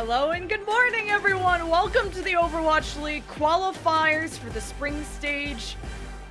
Hello and good morning, everyone. Welcome to the Overwatch League qualifiers for the spring stage.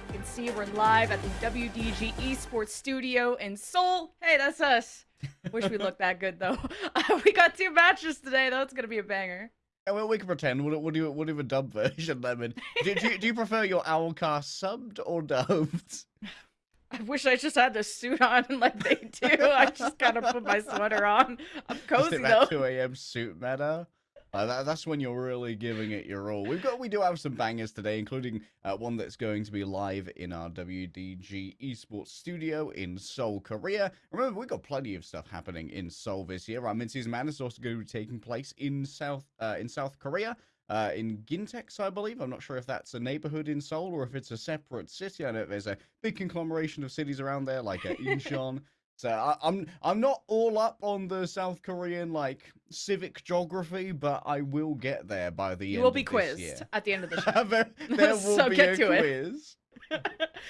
You can see we're live at the WDG Esports Studio in Seoul. Hey, that's us. Wish we looked that good though. Uh, we got two matches today, though. It's gonna be a banger. Yeah, well, we can pretend. We'll, we'll do we'll do a dub version, Lemon. Do, do, do you prefer your Owlcast subbed or dubbed? I wish I just had the suit on like they do. I just gotta put my sweater on. I'm cozy that though. 2 a.m. suit meta. Uh, that, that's when you're really giving it your all. We've got we do have some bangers today, including uh, one that's going to be live in our WDG Esports studio in Seoul, Korea. Remember, we've got plenty of stuff happening in Seoul this year. Our mid-season man is also going to be taking place in South uh, in South Korea. Uh, in KINTEX, I believe. I'm not sure if that's a neighborhood in Seoul or if it's a separate city. I know there's a big conglomeration of cities around there, like uh, Incheon. So I, I'm I'm not all up on the South Korean like civic geography, but I will get there by the You end. will be of quizzed year. at the end of the show. there, there will So be get a to it. quiz.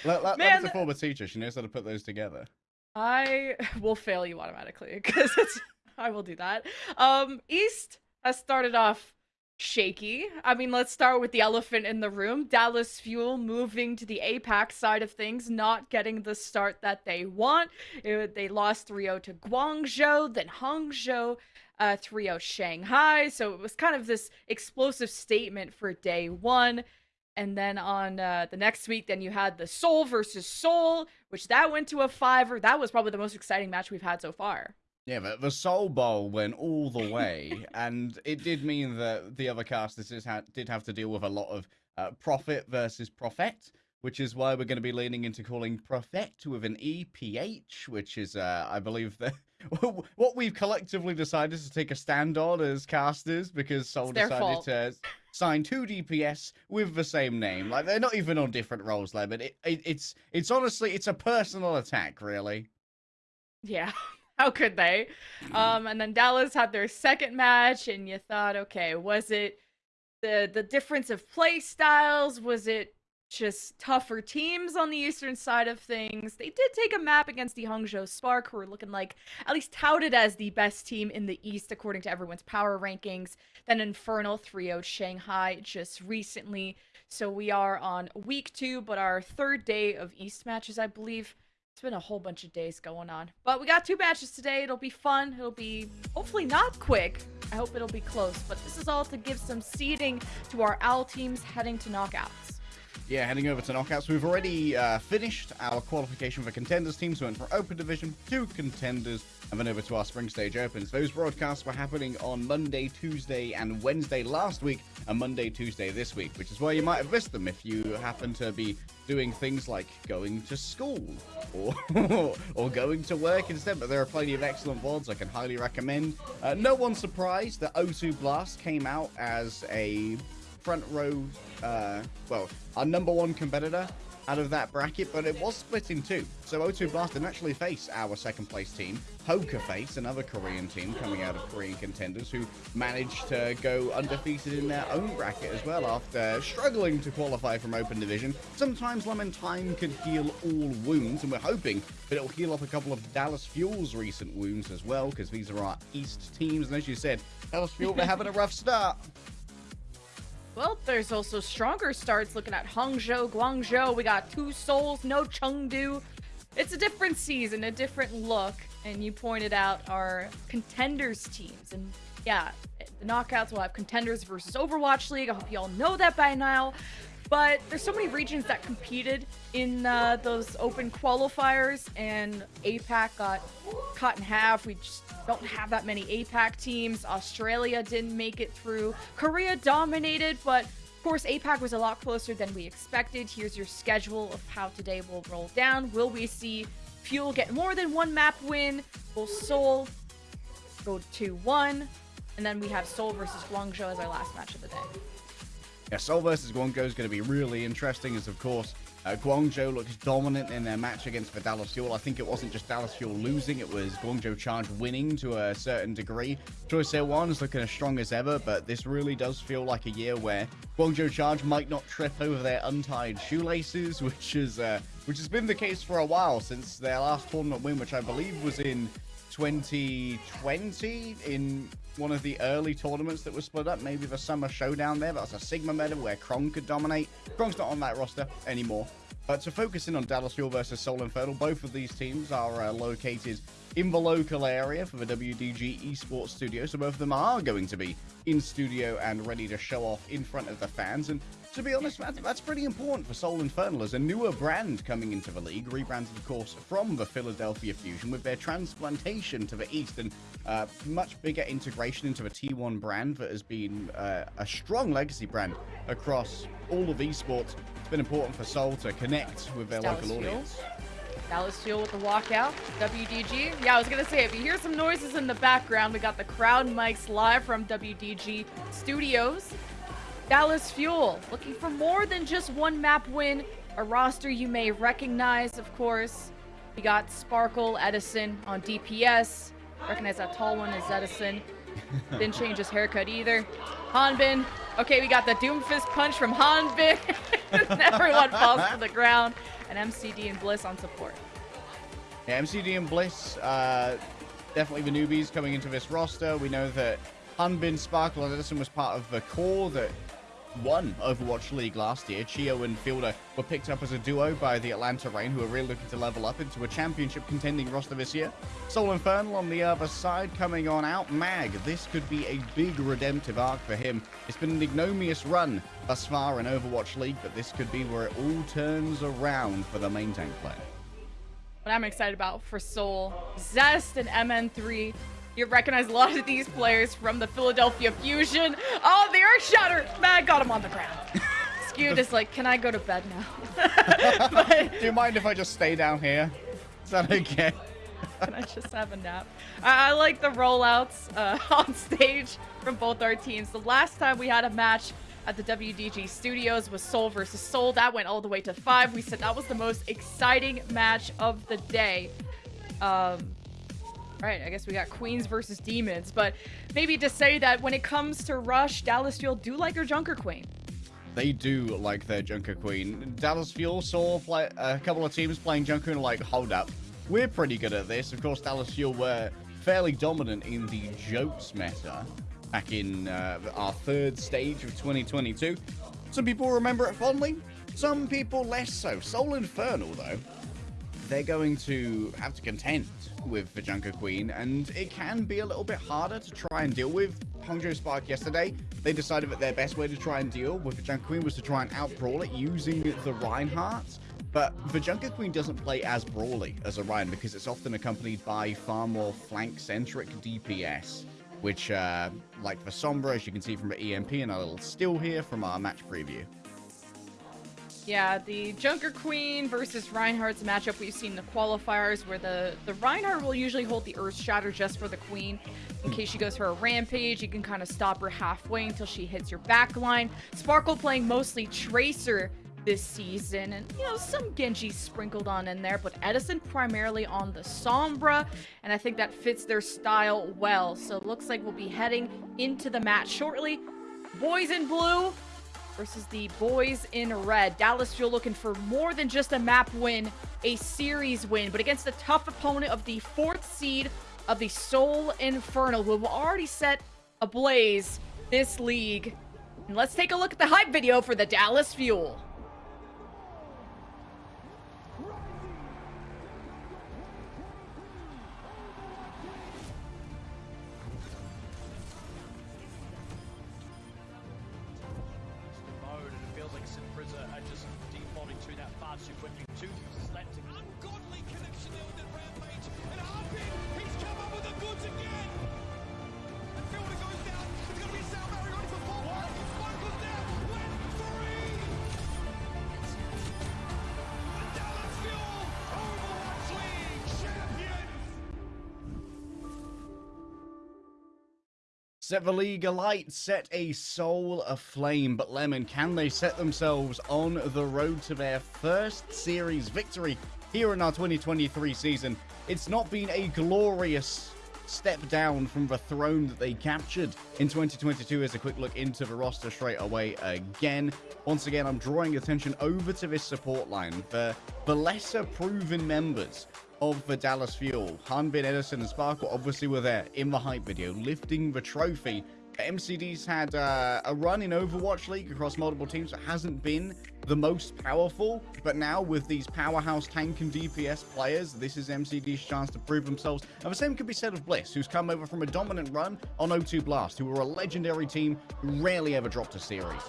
Let, Man, a former teacher. She knows how to put those together. I will fail you automatically because I will do that. Um, East has started off shaky. I mean, let's start with the elephant in the room. Dallas Fuel moving to the APAC side of things, not getting the start that they want. It- they lost 3-0 to Guangzhou, then Hangzhou, uh, 3-0 Shanghai. So it was kind of this explosive statement for day one. And then on uh, the next week, then you had the Seoul versus Seoul, which that went to a fiver. That was probably the most exciting match we've had so far. Yeah, but the Soul Bowl went all the way, and it did mean that the other casters ha- did have to deal with a lot of uh, profit versus prophet, which is why we're going to be leaning into calling prophet with an EPH, which is, uh, I believe, the, what we've collectively decided to take a stand on as casters because Soul decided fault. to sign two DPS with the same name. Like they're not even on different roles, there, but it, it, it's it's honestly it's a personal attack, really. Yeah. How could they? Um, and then Dallas had their second match, and you thought, okay, was it the the difference of play styles? Was it just tougher teams on the eastern side of things? They did take a map against the Hangzhou Spark, who were looking like at least touted as the best team in the east according to everyone's power rankings. Then Infernal 3 Shanghai just recently. So we are on week two, but our third day of East matches, I believe. It's been a whole bunch of days going on. But we got two matches today. It'll be fun. It'll be hopefully not quick. I hope it'll be close. But this is all to give some seeding to our OWL teams heading to knockouts. Yeah, heading over to knockouts. We've already uh, finished our qualification for contenders teams. We went from open division to contenders and then over to our spring stage opens. Those broadcasts were happening on Monday, Tuesday, and Wednesday last week, and Monday, Tuesday this week, which is why you might have missed them if you happen to be doing things like going to school or or going to work instead. But there are plenty of excellent VODs I can highly recommend. Uh, no one's surprised that O2 Blast came out as a front row, uh, well, our number one competitor out of that bracket, but it was split in two. So O2 Blast didn't actually face our second place team. Poker Face, another Korean team coming out of Korean contenders, who managed to go undefeated in their own bracket as well after struggling to qualify from Open Division. Sometimes Lemon Time can heal all wounds, and we're hoping that it'll heal up a couple of Dallas Fuel's recent wounds as well, because these are our East teams, and as you said, Dallas Fuel, they're having a rough start. Well, there's also stronger starts looking at Hangzhou, Guangzhou. We got two souls, no Chengdu. It's a different season, a different look. And you pointed out our contenders teams. And yeah, the knockouts will have contenders versus Overwatch League. I hope you all know that by now. But there's so many regions that competed in uh, those open qualifiers, and APAC got cut in half. We just don't have that many APAC teams. Australia didn't make it through. Korea dominated, but of course, APAC was a lot closer than we expected. Here's your schedule of how today will roll down. Will we see Fuel get more than one map win? Will Seoul go 2 1? And then we have Seoul versus Guangzhou as our last match of the day. Yeah, Seoul versus Guangzhou is going to be really interesting, as of course uh, Guangzhou looks dominant in their match against the Dallas Fuel. I think it wasn't just Dallas Fuel losing; it was Guangzhou Charge winning to a certain degree. Choice Air One is looking as strong as ever, but this really does feel like a year where Guangzhou Charge might not trip over their untied shoelaces, which is uh, which has been the case for a while since their last tournament win, which I believe was in 2020 in one of the early tournaments that was split up. Maybe the Summer Showdown there. That was a Sigma meta where Kron could dominate. Kron's not on that roster anymore. But to focus in on Dallas Fuel versus Seoul Infernal, both of these teams are uh, located in the local area for the WDG Esports Studio. So both of them are going to be in studio and ready to show off in front of the fans. And to be honest, that's, that's pretty important for Seoul Infernal as a newer brand coming into the league, rebranded, of course, from the Philadelphia Fusion with their transplantation to the east and uh, much bigger integration into the T1 brand that has been uh, a strong legacy brand across all of esports. It's been important for Soul to connect with their Dallas local Fuel. audience. Dallas Fuel with the walkout. WDG. Yeah, I was going to say, if you hear some noises in the background, we got the crowd mics live from WDG Studios. Dallas Fuel looking for more than just one map win. A roster you may recognize, of course. We got Sparkle Edison on DPS. Recognize that tall one is Edison. Didn't change his haircut either. Hanbin. Okay, we got the Doomfist punch from Hanbin. Everyone falls to the ground. And MCD and Bliss on support. Yeah, MCD and Bliss, uh, definitely the newbies coming into this roster. We know that Hanbin, Sparkle, and Edison was part of the core that won Overwatch League last year. Chiyo and Fielder were picked up as a duo by the Atlanta Reign, who are really looking to level up into a championship contending roster this year. Seoul Infernal on the other side coming on out. Mag, this could be a big redemptive arc for him. It's been an ignominious run thus far in Overwatch League, but this could be where it all turns around for the main tank player. What I'm excited about for Soul, Zest and MN3. You recognize a lot of these players from the Philadelphia Fusion. Oh, the Earth Shatter! Mag got him on the ground. Skewed is like, can I go to bed now? but Do you mind if I just stay down here? Is that okay? can I just have a nap? I, I like the rollouts uh, on stage from both our teams. The last time we had a match at the WDG studios was Soul versus Soul. That went all the way to five. We said that was the most exciting match of the day. Um, right, I guess we got Queens versus Demons, but maybe to say that when it comes to Rush, Dallas Fuel do like their Junker Queen. They do like their Junker Queen. Dallas Fuel saw play, a couple of teams playing Junker and like, hold up. We're pretty good at this. Of course, Dallas Fuel were fairly dominant in the Jokes meta back in uh, our third stage of 2022. Some people remember it fondly, some people less so. Seoul Infernal, though, they're going to have to contend with the Junker Queen, and it can be a little bit harder to try and deal with. Hangzhou Spark yesterday, they decided that their best way to try and deal with the Junker Queen was to try and out-brawl it using the Reinhardt. But the Junker Queen doesn't play as brawly as a Rein because it's often accompanied by far more flank-centric DPS. Which, uh, like for Sombra, as you can see from the EMP and a little still here from our match preview. Yeah, the Junker Queen versus Reinhardt's matchup we've seen the qualifiers where the, the Reinhardt will usually hold the Earth Shatter just for the Queen. In case she goes for a rampage, you can kind of stop her halfway until she hits your back line. Sparkle playing mostly Tracer this season, and you know, some Genji sprinkled on in there, but Edison primarily on the Sombra, and I think that fits their style well. So it looks like we'll be heading into the match shortly. Boys in blue versus the boys in red. Dallas Fuel looking for more than just a map win, a series win, but against a tough opponent of the fourth seed of the Seoul Infernal, who have already set ablaze this league. And let's take a look at the hype video for the Dallas Fuel. Set the league alight, set a soul aflame. But Lemon, can they set themselves on the road to their first series victory here in our 2023 season? It's not been a glorious step down from the throne that they captured in 2022 as a quick look into the roster straight away again. Once again, I'm drawing attention over to this support line. The, the lesser proven members of the Dallas Fuel. Hanbin, Edison, and Sparkle obviously were there in the hype video, lifting the trophy. MCD's had uh, a run in Overwatch League across multiple teams that hasn't been the most powerful, but now with these powerhouse tank and DPS players, this is MCD's chance to prove themselves. And the same could be said of Bliss, who's come over from a dominant run on O2 Blast, who were a legendary team who rarely ever dropped a series.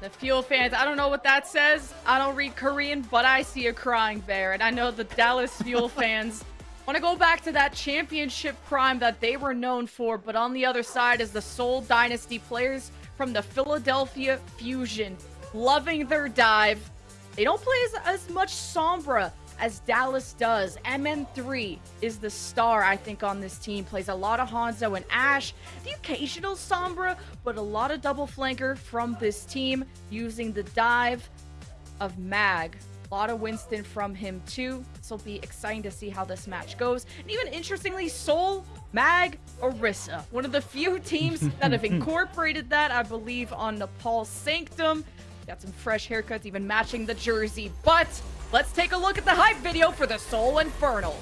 The Fuel fans, I don't know what that says. I don't read Korean, but I see a crying bear. And I know the Dallas Fuel fans want to go back to that championship prime that they were known for. But on the other side is the Seoul Dynasty players from the Philadelphia Fusion. Loving their dive. They don't play as, as much Sombra as Dallas does. MN3 is the star, I think, on this team. Plays a lot of Hanzo and Ash, the occasional Sombra, but a lot of double flanker from this team using the dive of Mag. A lot of Winston from him too. This will be exciting to see how this match goes. And even interestingly, Soul, Mag, Orisa. One of the few teams that have incorporated that, I believe, on Nepal Sanctum. Got some fresh haircuts, even matching the jersey. But let's take a look at the hype video for the Seoul Infernal.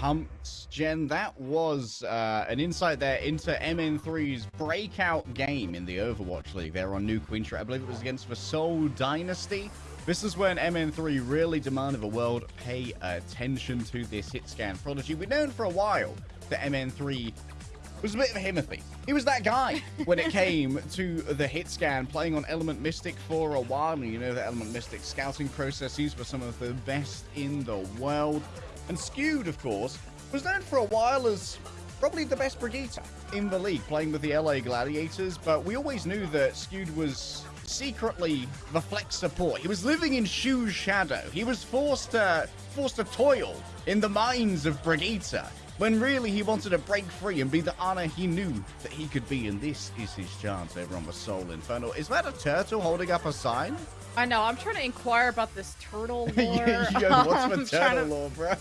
Pumped. Jen, that was uh, an insight there into MN3's breakout game in the Overwatch League there on New Queen Street. I believe it was against the Seoul Dynasty. This is when MN3 really demanded the world pay attention to this hit scan prodigy. We've known for a while that MN3 was a bit of a Himothy. He was that guy when it came to the hit scan, playing on Element Mystic for a while. And you know the Element Mystic scouting processes were some of the best in the world. And Skewed, of course, was known for a while as probably the best Brigitte in the league, playing with the LA Gladiators. But we always knew that Skewed was secretly the flex support. He was living in Shu's shadow. He was forced to forced to toil in the mines of Brigitte when really he wanted to break free and be the honor he knew that he could be. And this is his chance over on the Soul Inferno. Is that a turtle holding up a sign? I know, I'm trying to inquire about this turtle lore. Yo, what's I'm the trying turtle to lore, bro?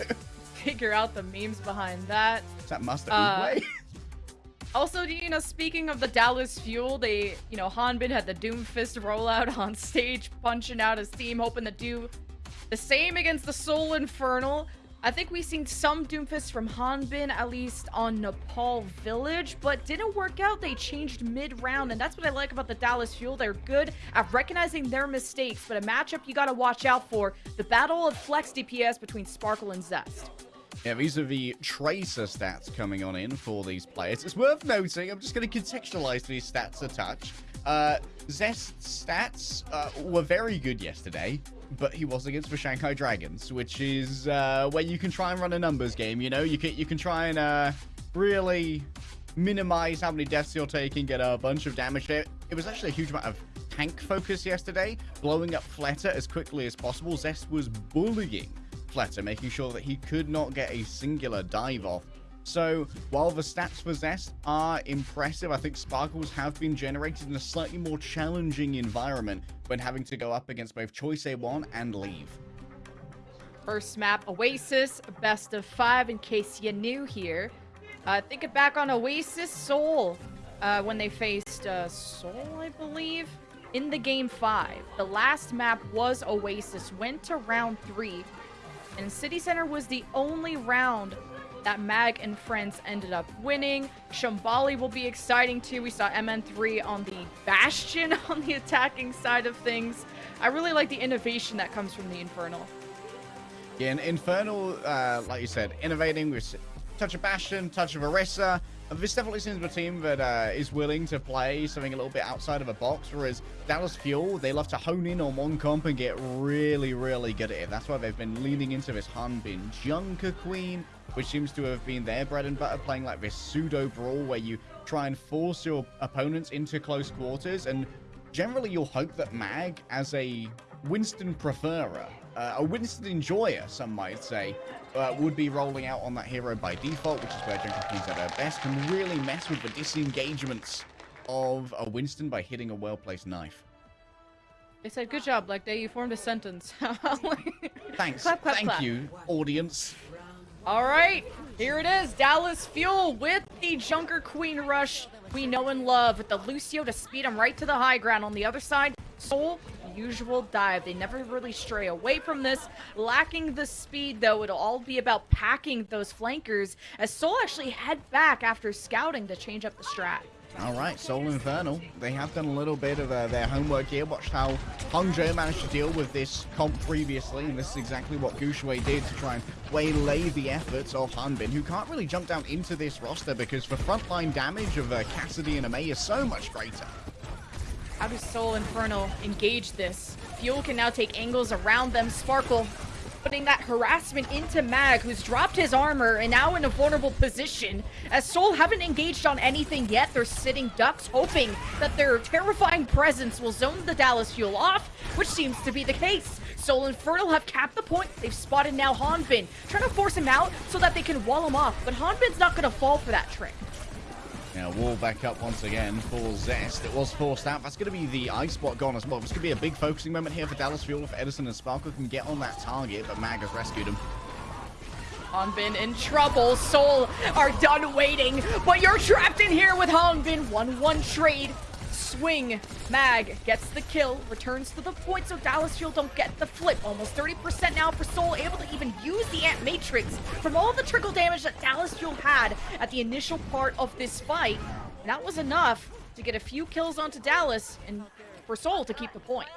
figure out the memes behind that. Is that Master Uh, Uwe? Also, you know, speaking of the Dallas Fuel, they, you know, Hanbin had the Doomfist rollout on stage, punching out his team, hoping to do the same against the Seoul Infernal. I think we've seen some Doomfist from Hanbin, at least on Nepal Village, but didn't work out. They changed mid-round, and that's what I like about the Dallas Fuel. They're good at recognizing their mistakes, but a matchup you gotta watch out for, the battle of flex DPS between Sparkle and Zest. Yeah, these are the tracer stats coming on in for these players. It's worth noting, I'm just going to contextualize these stats a touch. Uh, Zest's stats uh, were very good yesterday, but he was against the Shanghai Dragons, which is uh, where you can try and run a numbers game, you know? You can, you can try and uh, really minimize how many deaths you're taking, get a bunch of damage there. It was actually a huge amount of tank focus yesterday, blowing up Fleta as quickly as possible. Zest was bullying Fleta, making sure that he could not get a singular dive off. So, while the stats Zest are impressive, I think Sparkles have been generated in a slightly more challenging environment when having to go up against both Choice A1 and Leave. First map, Oasis, best of five, in case you're new here. Uh, thinking back on Oasis Soul, uh, when they faced uh, Soul, I believe, in the game five. The last map was Oasis, went to round three, and City Center was the only round that Mag and friends ended up winning. Shambali will be exciting too. We saw MN3 on the Bastion on the attacking side of things. I really like the innovation that comes from the Infernal. Yeah, and Infernal, uh, like you said, innovating with touch of Bastion, touch of Orisa. This definitely seems a team that uh, is willing to play something a little bit outside of a box, whereas Dallas Fuel, they love to hone in on one comp and get really, really good at it. That's why they've been leaning into this Hanbin Junker Queen, which seems to have been their bread and butter, playing like this pseudo brawl where you try and force your opponents into close quarters. And generally, you'll hope that Mag, as a Winston preferer, uh, a Winston enjoyer, some might say, uh, would be rolling out on that hero by default, which is where Junker Queen's at her best, can really mess with the disengagements of a Winston by hitting a well-placed knife. They said, good job, Black Day. You formed a sentence. Thanks. Clap, clap, Thank clap. you, audience. All right, here it is. Dallas Fuel with the Junker Queen Rush we know and love with the Lucio to speed him right to the high ground. On the other side, Soul, usual dive. They never really stray away from this. Lacking the speed, though, it'll all be about packing those flankers as Soul actually head back after scouting to change up the strat. All right, Seoul Infernal. They have done a little bit of uh, their homework here. Watched how Hangzhou managed to deal with this comp previously, and this is exactly what Guxue did to try and waylay the efforts of Hanbin, who can't really jump down into this roster because the frontline damage of uh, Cassidy and Amei is so much greater. How does Seoul Infernal engage this? Fuel can now take angles around them. Sparkle putting that harassment into Mag, who's dropped his armor and now in a vulnerable position. As Soul haven't engaged on anything yet, they're sitting ducks, hoping that their terrifying presence will zone the Dallas Fuel off, which seems to be the case. Soul and Infernal have capped the point. They've spotted now Hanbin, trying to force him out so that they can wall him off. But Hanbin's not going to fall for that trick. Now, wall back up once again for Zest. It was forced out. That's going to be the ice spot gone as well. This could be a big focusing moment here for Dallas Fuel if Edison and Sparkle can get on that target, but Mag has rescued him. Hanbin in trouble. Soul are done waiting, but you're trapped in here with Hanbin. 1-1 trade. Swing. Mag gets the kill, returns to the point so Dallas Fuel don't get the flip. Almost 30% now for Soul, able to even use the Amp Matrix from all the trickle damage that Dallas Fuel had at the initial part of this fight. That was enough to get a few kills onto Dallas and for Soul to keep the point.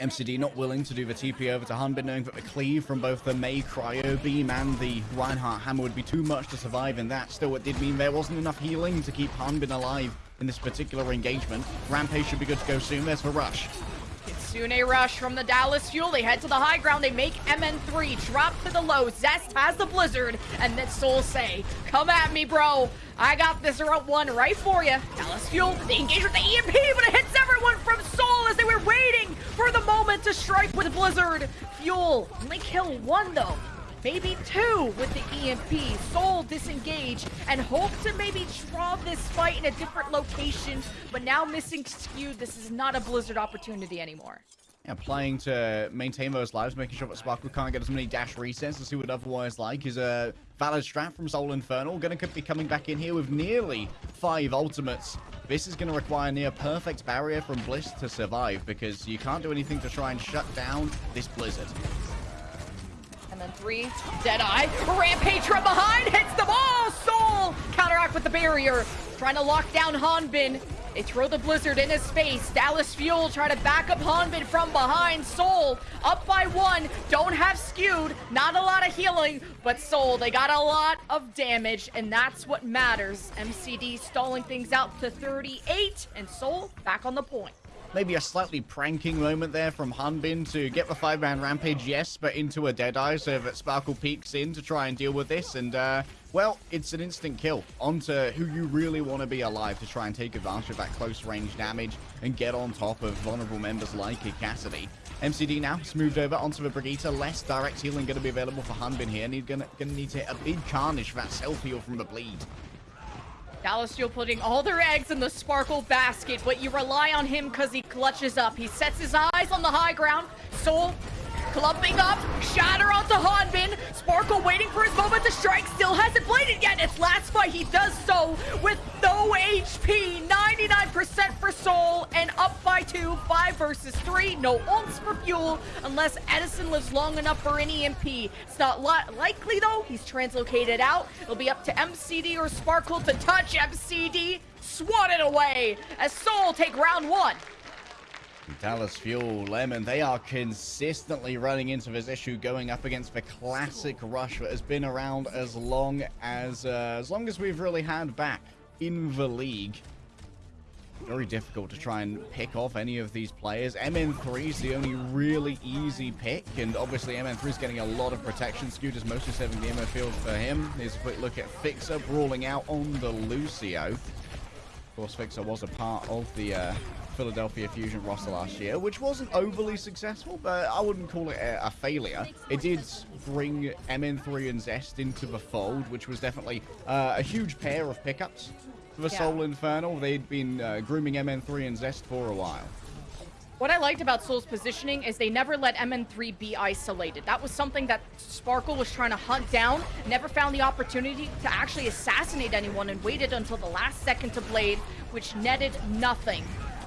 MCD not willing to do the TP over to Hanbin, knowing that the cleave from both the Mei Cryo Beam and the Reinhardt Hammer would be too much to survive in that. Still, it did mean there wasn't enough healing to keep Hanbin alive in this particular engagement. Rampage should be good to go soon. There's the rush. Kitsune Rush from the Dallas Fuel. They head to the high ground. They make MN3 drop to the low. Zest has the Blizzard. And then Soul say, come at me, bro. I got this route one right for you. Dallas Fuel, they engage with the EMP, but it hits everyone from Soul as they were waiting for the moment to strike with Blizzard. Fuel only kill one, though. Maybe two with the EMP. Soul disengage and hope to maybe draw this fight in a different location. But now missing skewed, this is not a Blizzard opportunity anymore. Yeah, playing to maintain those lives, making sure that Sparkle can't get as many dash resets as he would otherwise like is a valid strat from Seoul Infernal. To be coming back in here with nearly five ultimates. This is to require near perfect barrier from Bliss to survive because you can't do anything to try and shut down this Blizzard. And then three, Deadeye, Rampage from behind, hits the ball, Soul, counteract with the barrier, trying to lock down Hanbin. They throw the Blizzard in his face. Dallas Fuel try to back up Hanbin from behind. Soul up by one, don't have skewed, not a lot of healing, but Soul, they got a lot of damage, and that's what matters. MCD stalling things out to 38, and Soul back on the point. Maybe a slightly pranking moment there from Hanbin to get the five-man rampage, yes, but into a Deadeye so that Sparkle peeks in to try and deal with this. And, uh, well, it's an instant kill onto who you really want to be alive to try and take advantage of that close-range damage and get on top of vulnerable members like Cassidy. MCD now has moved over onto the Brigitte. Less direct healing going to be available for Hanbin here. And he's going to need to hit a big carnage for that self-heal from the bleed. Dallas putting all their eggs in the Sparkle basket, but you rely on him because he clutches up. He sets his eyes on the high ground. Soul clumping up, shatter onto Hanbin. Sparkle waiting for his moment to strike, still hasn't bladed yet. It's last fight, he does so with no HP, 99% for Soul, and up by two, five versus three. No ults for Fuel unless Edison lives long enough for an EMP. It's not li likely though, he's translocated out. It'll be up to MCD or Sparkle to touch MCD. Swat it away as Soul take round one. Dallas Fuel, Lemon, they are consistently running into this issue going up against the classic rush that has been around as long as uh, as long as we've really had back in the league. very difficult to try and pick off any of these players. MN3 is the only really easy pick, and obviously MN3 is getting a lot of protection. Scooters mostly 7 gamer field for him. Here's a quick look at Fixer brawling out on the Lucio. Of course, Fixer was a part of the uh, Philadelphia Fusion roster last year, which wasn't overly successful, but I wouldn't call it a, a failure. It did bring MN3 and Zest into the fold, which was definitely uh, a huge pair of pickups for the Yeah. Seoul Infernal. They'd been uh, grooming MN3 and Zest for a while. What I liked about Soul's positioning is they never let MN3 be isolated. That was something that Sparkle was trying to hunt down, never found the opportunity to actually assassinate anyone and waited until the last second to Blade, which netted nothing.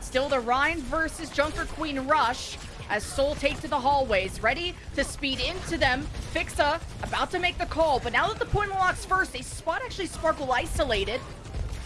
Still the Rein versus Junker Queen rush as Soul take to the hallways, ready to speed into them. Fixa about to make the call, but now that the point unlocks first, they spot actually Sparkle isolated.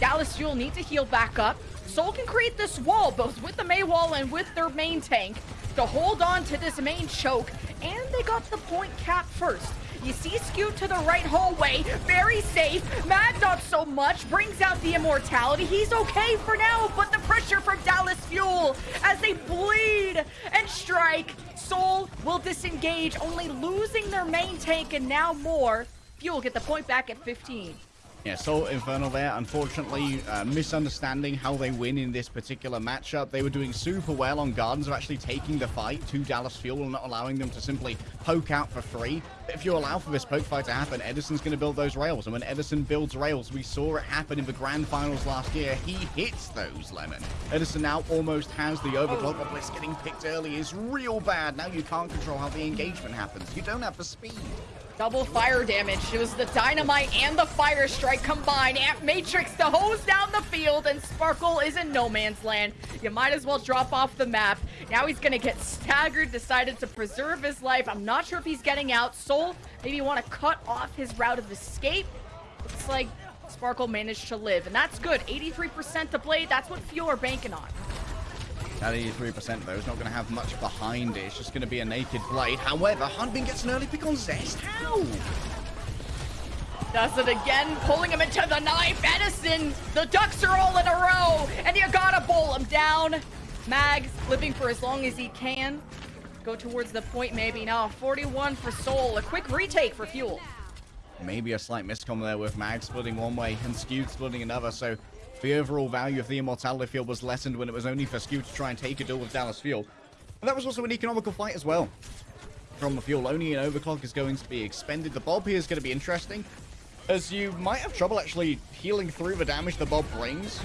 Dallas Fuel need to heal back up. Soul can create this wall, both with the Mei wall and with their main tank, to hold on to this main choke, and they got the point cap first. You see Scoot to the right hallway, very safe. Mad not so much, brings out the immortality. He's okay for now, but the pressure from Dallas Fuel as they bleed and strike. Soul will disengage, only losing their main tank and now more. Fuel get the point back at 15. Yeah, Seoul Infernal there, unfortunately, uh, misunderstanding how they win in this particular matchup. They were doing super well on Gardens of actually taking the fight to Dallas Fuel and not allowing them to simply poke out for free. If you allow for this poke fight to happen, Edison's going to build those rails. And when Edison builds rails, we saw it happen in the grand finals last year. He hits those, Lemon. Edison now almost has the overclock, but Bliss getting picked early is real bad. Now you can't control how the engagement happens. You don't have the speed. Double fire damage. It was the dynamite and the fire strike combined. Amp Matrix to hose down the field, and Sparkle is in no man's land. You might as well drop off the map. Now he's gonna get staggered, decided to preserve his life. I'm not sure if he's getting out. Soul maybe you want to cut off his route of escape. Looks like Sparkle managed to live, and that's good. 83% to Blade. That's what Fuel are banking on. That 83% though is not going to have much behind it. It's just going to be a naked blade. However, Hanbin gets an early pick on Zest. How? Does it again, pulling him into the knife. Edison, the ducks are all in a row, and you gotta bowl him down. Mags living for as long as he can. Go towards the point maybe now. 41 for Soul. A quick retake for Fuel. Maybe a slight miscom there with Mag splitting one way and Skewed splitting another. So the overall value of the Immortality Field was lessened when it was only for Skew to try and take a deal with Dallas Fuel. But that was also an economical fight as well. From the Fuel, only an overclock is going to be expended. The Bob here is going to be interesting. As you might have trouble actually healing through the damage the Bob brings.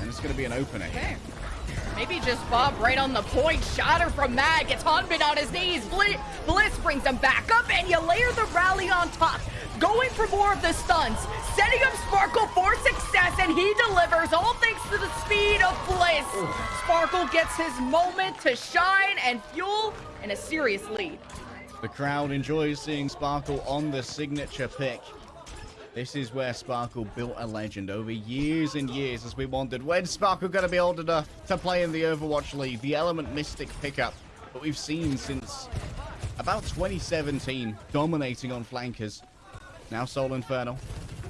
And it's going to be an opening. Okay. Maybe just Bob right on the point. Shatter from Mag. Gets Hanbin on his knees. Bli- Bliss brings him back up, and you layer the rally on top. Going for more of the stuns. Setting up Sparkle for success, and he delivers, all thanks to the speed of Bliss. Sparkle gets his moment to shine, and Fuel in a serious lead. The crowd enjoys seeing Sparkle on the signature pick. This is where Sparkle built a legend over years and years as we wondered when's Sparkle going to be old enough to play in the Overwatch League, the Element Mystic pickup that we've seen since about 2017, dominating on flankers. Now Seoul Infernal.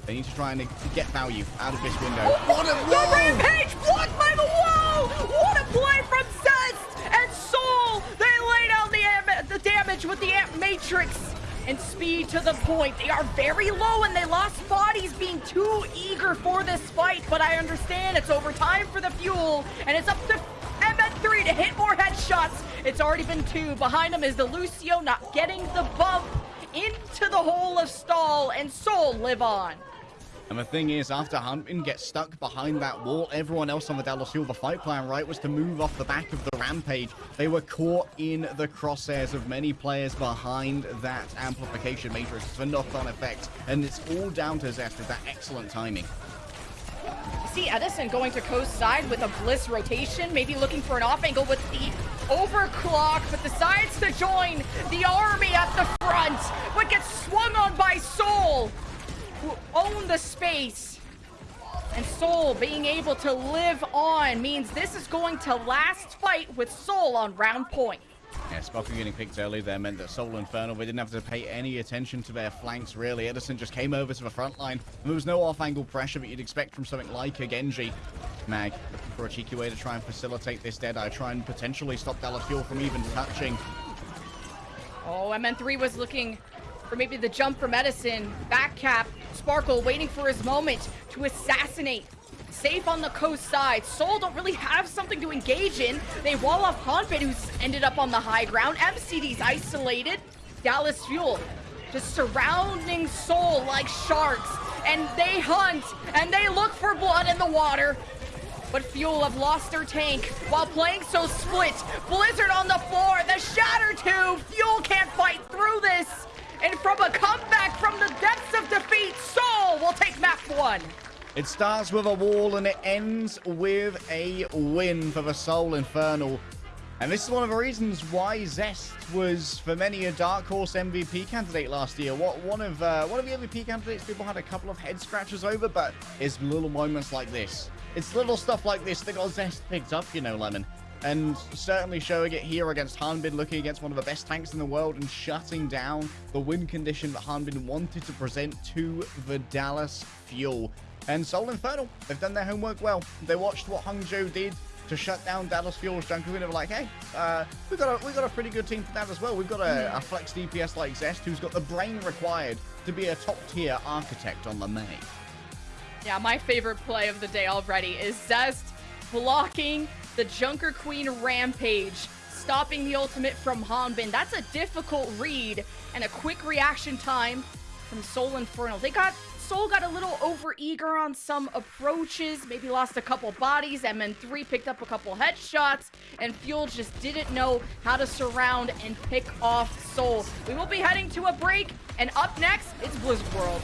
They need to try and get value out of this window. What a The rampage blocked by the wall! What a play from Zest and Soul! They laid down the, the damage with the Amp Matrix and speed to the point. They are very low and they lost bodies being too eager for this fight, but I understand it's over time for the fuel and it's up to MN3 to hit more headshots. It's already been two. Behind him is the Lucio not getting the bump into the hole of stall and Soul live on. And the thing is, after Hanbin gets stuck behind that wall, everyone else on the Dallas Fuel, the fight plan, right, was to move off the back of the rampage. They were caught in the crosshairs of many players behind that amplification matrix for knock-on effect. And it's all down to Zest with that excellent timing. See Edison going to coast side with a Bliss rotation, maybe looking for an off angle with the overclock, but decides to join the army at the front, but gets swung on by Soul, who own the space. And Soul being able to live on means this is going to last fight with Soul on round point. Yeah, Sparkle getting picked early there meant that Seoul Infernal, they didn't have to pay any attention to their flanks, really. Edison just came over to the front line. And there was no off-angle pressure that you'd expect from something like a Genji. Mag looking for a cheeky way to try and facilitate this Deadeye, try and potentially stop Dallas Fuel from even touching. Oh, MN3 was looking for maybe the jump for Edison. Back cap, Sparkle waiting for his moment to assassinate. Safe on the coast side. Soul don't really have something to engage in. They wall off Hanbin, who's ended up on the high ground. MCD's isolated. Dallas Fuel just surrounding Soul like sharks. And they hunt, and they look for blood in the water. But Fuel have lost their tank while playing so split. Blizzard on the floor, the Shatter Tube. Fuel can't fight through this. And from a comeback from the depths of defeat, Soul will take map one. It starts with a wall and it ends with a win for the Seoul Infernal. And this is one of the reasons why Zest was, for many, a dark horse MVP candidate last year. What one of uh, one of the MVP candidates people had a couple of head scratches over, but it's little moments like this. It's little stuff like this that got Zest picked up, you know, Lemon. And certainly showing it here against Hanbin, looking against one of the best tanks in the world and shutting down the win condition that Hanbin wanted to present to the Dallas Fuel. And Seoul Infernal, they've done their homework well. They watched what Hangzhou did to shut down Dallas Fuel's Junker and they were like, hey, uh, we've got a we've got a pretty good team for that as well. We've got a, a flex DPS like Zest who's got the brain required to be a top tier architect on the main. Yeah, my favorite play of the day already is Zest blocking the Junker Queen Rampage, stopping the ultimate from Hanbin. That's a difficult read and a quick reaction time from Seoul Infernal. They got Soul got a little over eager on some approaches, maybe lost a couple bodies. MN3 picked up a couple headshots, and Fuel just didn't know how to surround and pick off Soul. We will be heading to a break, and up next, it's Blizzard World.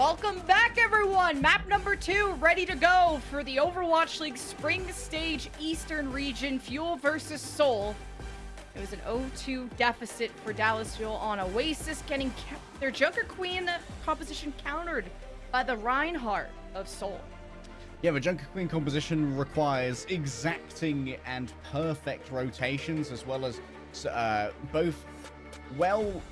Welcome back, everyone! Map number two ready to go for the Overwatch League Spring Stage Eastern Region Fuel versus Soul. It was an 0-2 deficit for Dallas Fuel on Oasis, getting their Junker Queen composition countered by the Reinhardt of Soul. Yeah, the Junker Queen composition requires exacting and perfect rotations, as well as uh, both well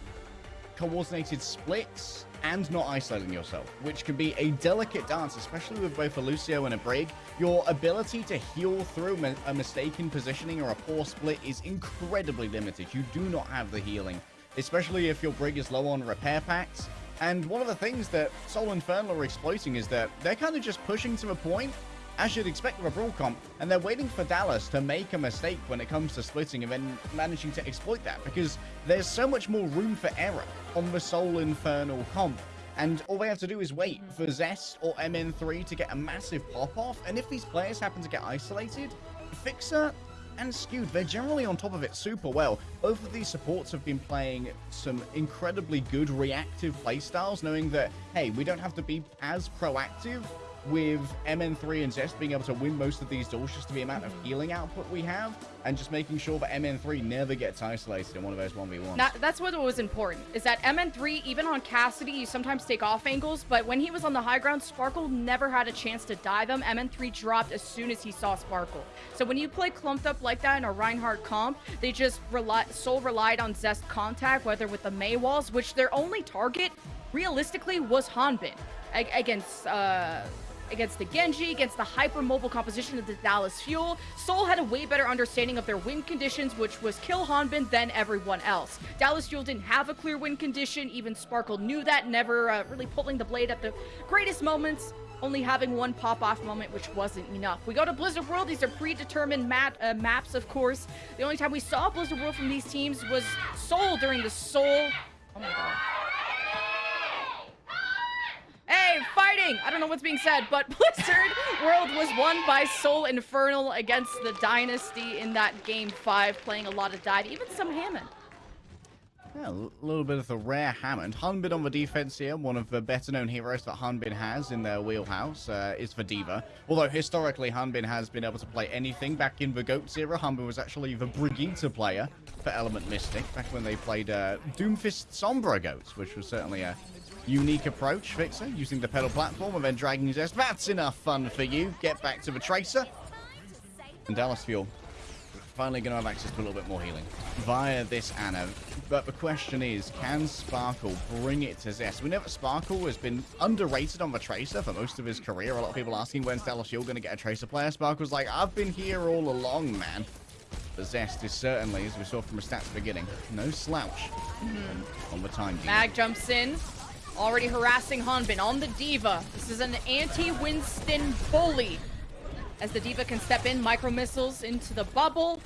coordinated splits and not isolating yourself, which can be a delicate dance, especially with both a Lucio and a Brig. Your ability to heal through a mistaken positioning or a poor split is incredibly limited. You do not have the healing, especially if your Brig is low on repair packs. And one of the things that Seoul Infernal are exploiting is that they're kind of just pushing to a point as you'd expect with a Brawl comp, and they're waiting for Dallas to make a mistake when it comes to splitting and then managing to exploit that, because there's so much more room for error on the Seoul Infernal comp. And all they have to do is wait for Zest or MN3 to get a massive pop-off, and if these players happen to get isolated, Fixer and Skewed, they're generally on top of it super well. Both of these supports have been playing some incredibly good reactive playstyles, knowing that, hey, we don't have to be as proactive with MN3 and Zest being able to win most of these duels just to the amount of healing output we have, and just making sure that MN3 never gets isolated in one of those 1v1s. That, that's what was important, is that MN3, even on Cassidy, you sometimes take off angles, but when he was on the high ground, Sparkle never had a chance to dive him. MN3 dropped as soon as he saw Sparkle. So when you play clumped up like that in a Reinhardt comp, they just rely, Soul relied on Zest contact, whether with the Mei walls, which their only target, realistically, was Hanbin against... Uh, against the Genji, against the hyper-mobile composition of the Dallas Fuel. Seoul had a way better understanding of their win conditions, which was kill Hanbin than everyone else. Dallas Fuel didn't have a clear win condition. Even Sparkle knew that, never uh, really pulling the blade at the greatest moments only having one pop-off moment, which wasn't enough. We go to Blizzard World. These are predetermined mat, uh, maps, of course. The only time we saw Blizzard World from these teams was Seoul during the Seoul... Oh my god. Hey, fighting! I don't know what's being said, but Blizzard World was won by Seoul Infernal against the Dynasty in that Game 5, playing a lot of dive, even some Hammond. Yeah, a little bit of the rare Hammond. Hanbin on the defense here, one of the better known heroes that Hanbin has in their wheelhouse, uh, is for D.Va. Although historically Hanbin has been able to play anything. Back in the GOATS era, Hanbin was actually the Brigitte player for Element Mystic, back when they played uh, Doomfist Sombra GOATS, which was certainly a unique approach, Fixer, using the petal platform and then dragging Zest. That's enough fun for you. Get back to the Tracer. And Dallas Fuel finally going to have access to a little bit more healing via this Ana. But the question is, can Sparkle bring it to Zest? We know that Sparkle has been underrated on the Tracer for most of his career. A lot of people asking when's Dallas Fuel going to get a Tracer player. Sparkle's like, I've been here all along, man. But Zest is certainly, as we saw from the stats beginning, no slouch mm -hmm. on the time. Mag jumps in, already harassing Hanbin on the D.Va. This is an anti-Winston bully as the D.Va can step in, micro missiles into the bubble.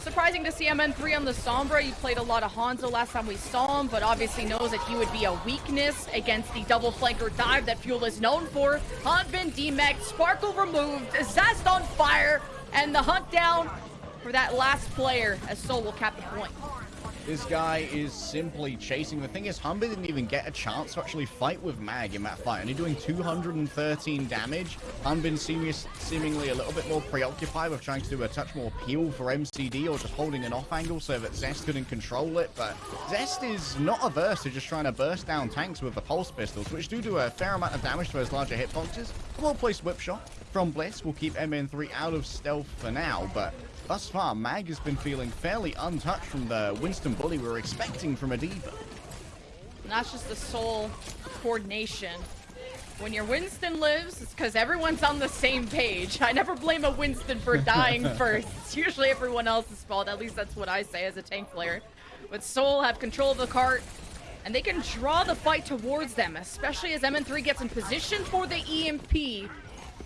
Surprising to see MN3 on the Sombra. He played a lot of Hanzo last time we saw him, but obviously knows that he would be a weakness against the double flanker dive that Fuel is known for. Hanbin demech, Sparkle removed, Zest on fire, and the hunt down for that last player as Soul will cap the point. This guy is simply chasing. The thing is, Humber didn't even get a chance to actually fight with Mag in that fight. Only doing 213 damage. Hanbin seems seemingly a little bit more preoccupied with trying to do a touch more peel for MCD or just holding an off angle so that Zest couldn't control it. But Zest is not averse to just trying to burst down tanks with the pulse pistols, which do do a fair amount of damage to those larger hitboxes. A well-placed whip shot from Bliss will keep MN3 out of stealth for now, but Thus far, Mag has been feeling fairly untouched from the Winston bully we were expecting from a D.Va. And that's just the soul coordination. When your Winston lives, it's because everyone's on the same page. I never blame a Winston for dying first. It's usually everyone else's fault. At least that's what I say as a tank player. But Soul have control of the cart, and they can draw the fight towards them, especially as MN3 gets in position for the EMP.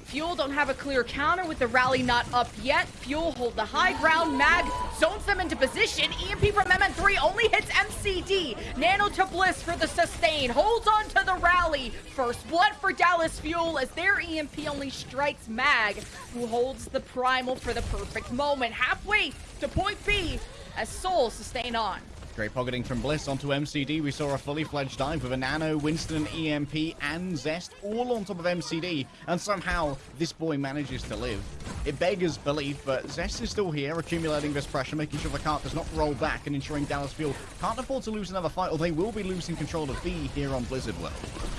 Fuel don't have a clear counter with the rally not up yet. Fuel hold the high ground. Mag zones them into position. EMP from MN3 only hits MCD. Nano to Bliss for the sustain. Holds on to the rally. First blood for Dallas Fuel as their EMP only strikes Mag, who holds the primal for the perfect moment. Halfway to point B as Soul sustain on. Great pocketing from Bliss onto MCD. We saw a fully fledged dive with a Nano, Winston, EMP, and Zest all on top of MCD. And somehow this boy manages to live. It beggars belief, but Zest is still here, accumulating this pressure, making sure the cart does not roll back and ensuring Dallas Fuel can't afford to lose another fight, or they will be losing control of B here on Blizzard World.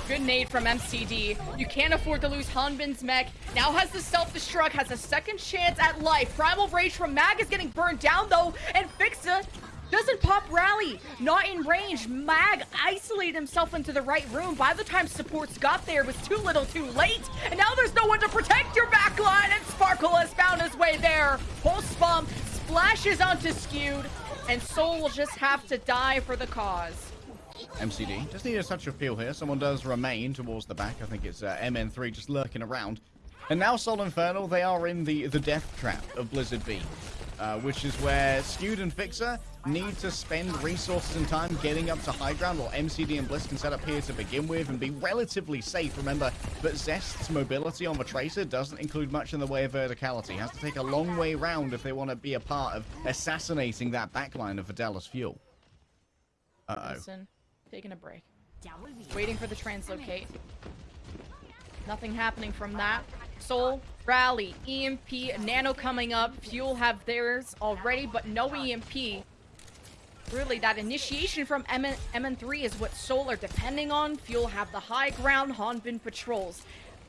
Good nade from MCD. You can't afford to lose Hanbin's mech. Now has the self-destruct, has a second chance at life. Primal Rage from Mag is getting burned down, though, and Fixa doesn't pop rally. Not in range. Mag isolated himself into the right room. By the time supports got there, it was too little too late. And now there's no one to protect your backline. And Sparkle has found his way there. Pulse bump splashes onto Skewed. And Seoul will just have to die for the cause. MCD just need a touch of peel here. Someone does remain towards the back. I think it's uh, MN3 just lurking around. And now Seoul Infernal, they are in the, the death trap of Blizzard B. Uh, which is where Skewed and Fixer need to spend resources and time getting up to high ground, while MCD and Bliss can set up here to begin with and be relatively safe. Remember that Zest's mobility on the Tracer doesn't include much in the way of verticality. Has to take a long way round if they want to be a part of assassinating that backline of Dallas Fuel. Uh-oh. Listen, taking a break. Waiting for the translocate. Nothing happening from that. Soul, Rally, EMP, Nano coming up. Fuel have theirs already, but no EMP. Really, that initiation from MN MN3 is what Soul are depending on. Fuel have the high ground, Hanbin patrols.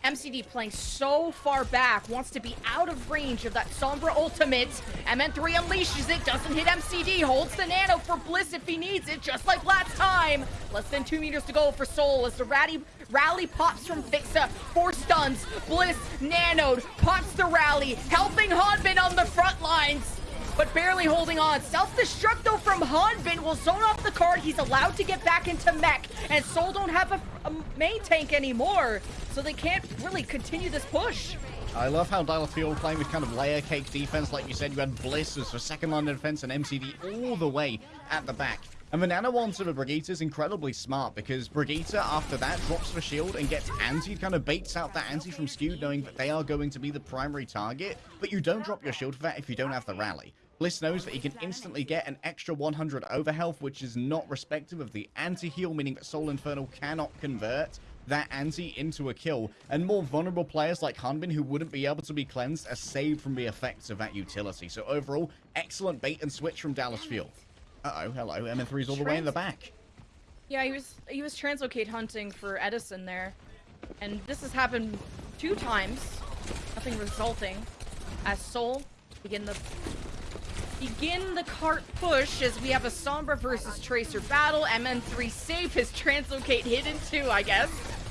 MCD playing so far back, wants to be out of range of that Sombra ultimate. MN3 unleashes it, doesn't hit MCD, holds the nano for Bliss if he needs it, just like last time. Less than two meters to go for Soul as the rally, rally pops from Fixa. Four stuns, Bliss nanoed, pops the rally, helping Hanbin on the front lines but barely holding on. Self-destruct though from Hanbin will zone off the card. He's allowed to get back into mech, and Soul don't have a, a main tank anymore, so they can't really continue this push. I love how Dallas Fuel playing with kind of layer cake defense. Like you said, you had Bliss as for second line of defense and MCD all the way at the back. And the Nano sort of Brigitte is incredibly smart because Brigitte, after that, drops the shield and gets anti, kind of baits out that anti from Skew, knowing that they are going to be the primary target. But you don't drop your shield for that if you don't have the rally. Bliss knows that he can instantly get an extra 100 over health, which is not respective of the anti-heal, meaning that Seoul Infernal cannot convert that anti into a kill, and more vulnerable players like Hanbin who wouldn't be able to be cleansed are saved from the effects of that utility. So overall, excellent bait and switch from Dallas Fuel. Uh-oh, hello, MN3's all the way in the back. Yeah, he was he was translocate hunting for Edison there, and this has happened two times, nothing resulting. As Soul begin the begin the cart push as we have a Sombra versus Tracer battle. MN3 safe, his translocate hidden too, I guess.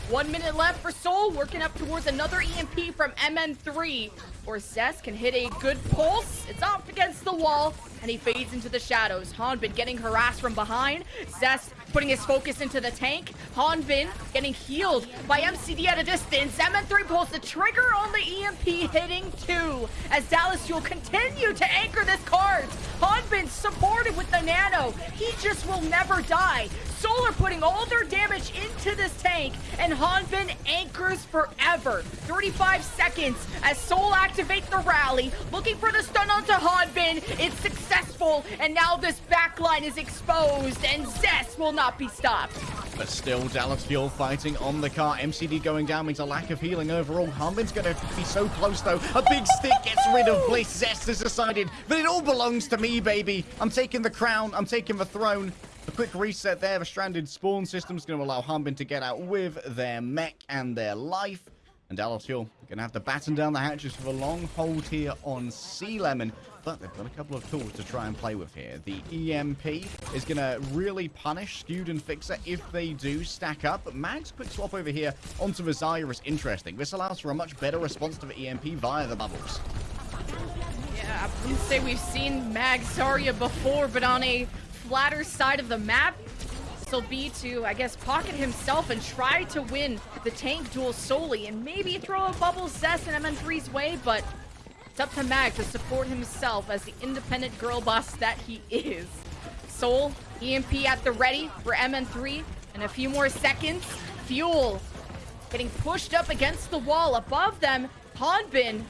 One minute left for Soul, working up towards another EMP from MN3. Or Zest can hit a good pulse. It's off against the wall, and he fades into the shadows. Hanbin getting harassed from behind. Zest putting his focus into the tank. Hanbin getting healed by MCD at a distance. MN3 pulls the trigger on the EMP hitting two as Dallas will continue to anchor this card. Hanbin supported with the nano. He just will never die. Solar putting all their damage into this tank, and Hanbin anchors forever. 35 seconds as Soul activate the rally, looking for the stun onto Hanbin. It's successful, and now this backline is exposed, and Zest will not be stopped. But still, Dallas Fuel fighting on the car. MCD going down means a lack of healing overall. Hanbin's going to be so close, though. A big stick gets rid of Bliss. Zest has decided that it all belongs to me, baby. I'm taking the crown. I'm taking the throne. A quick reset there. The stranded spawn system is going to allow Hanbin to get out with their mech and their life. And Dallas Fuel going to have to batten down the hatches for a long hold here on Sea Lemon. But they've got a couple of tools to try and play with here. The EMP is going to really punish Skewed and Fixer if they do stack up. Mag's quick swap over here onto the Zarya is interesting. This allows for a much better response to the EMP via the bubbles. Yeah, I wouldn't say we've seen Mag Zarya before, but on a flatter side of the map, this will be to, I guess, pocket himself and try to win the tank duel solely and maybe throw a bubble zest in MN3's way, but it's up to Mag to support himself as the independent girl boss that he is. Soul, EMP at the ready for MN3 in a few more seconds. Fuel getting pushed up against the wall above them. Hanbin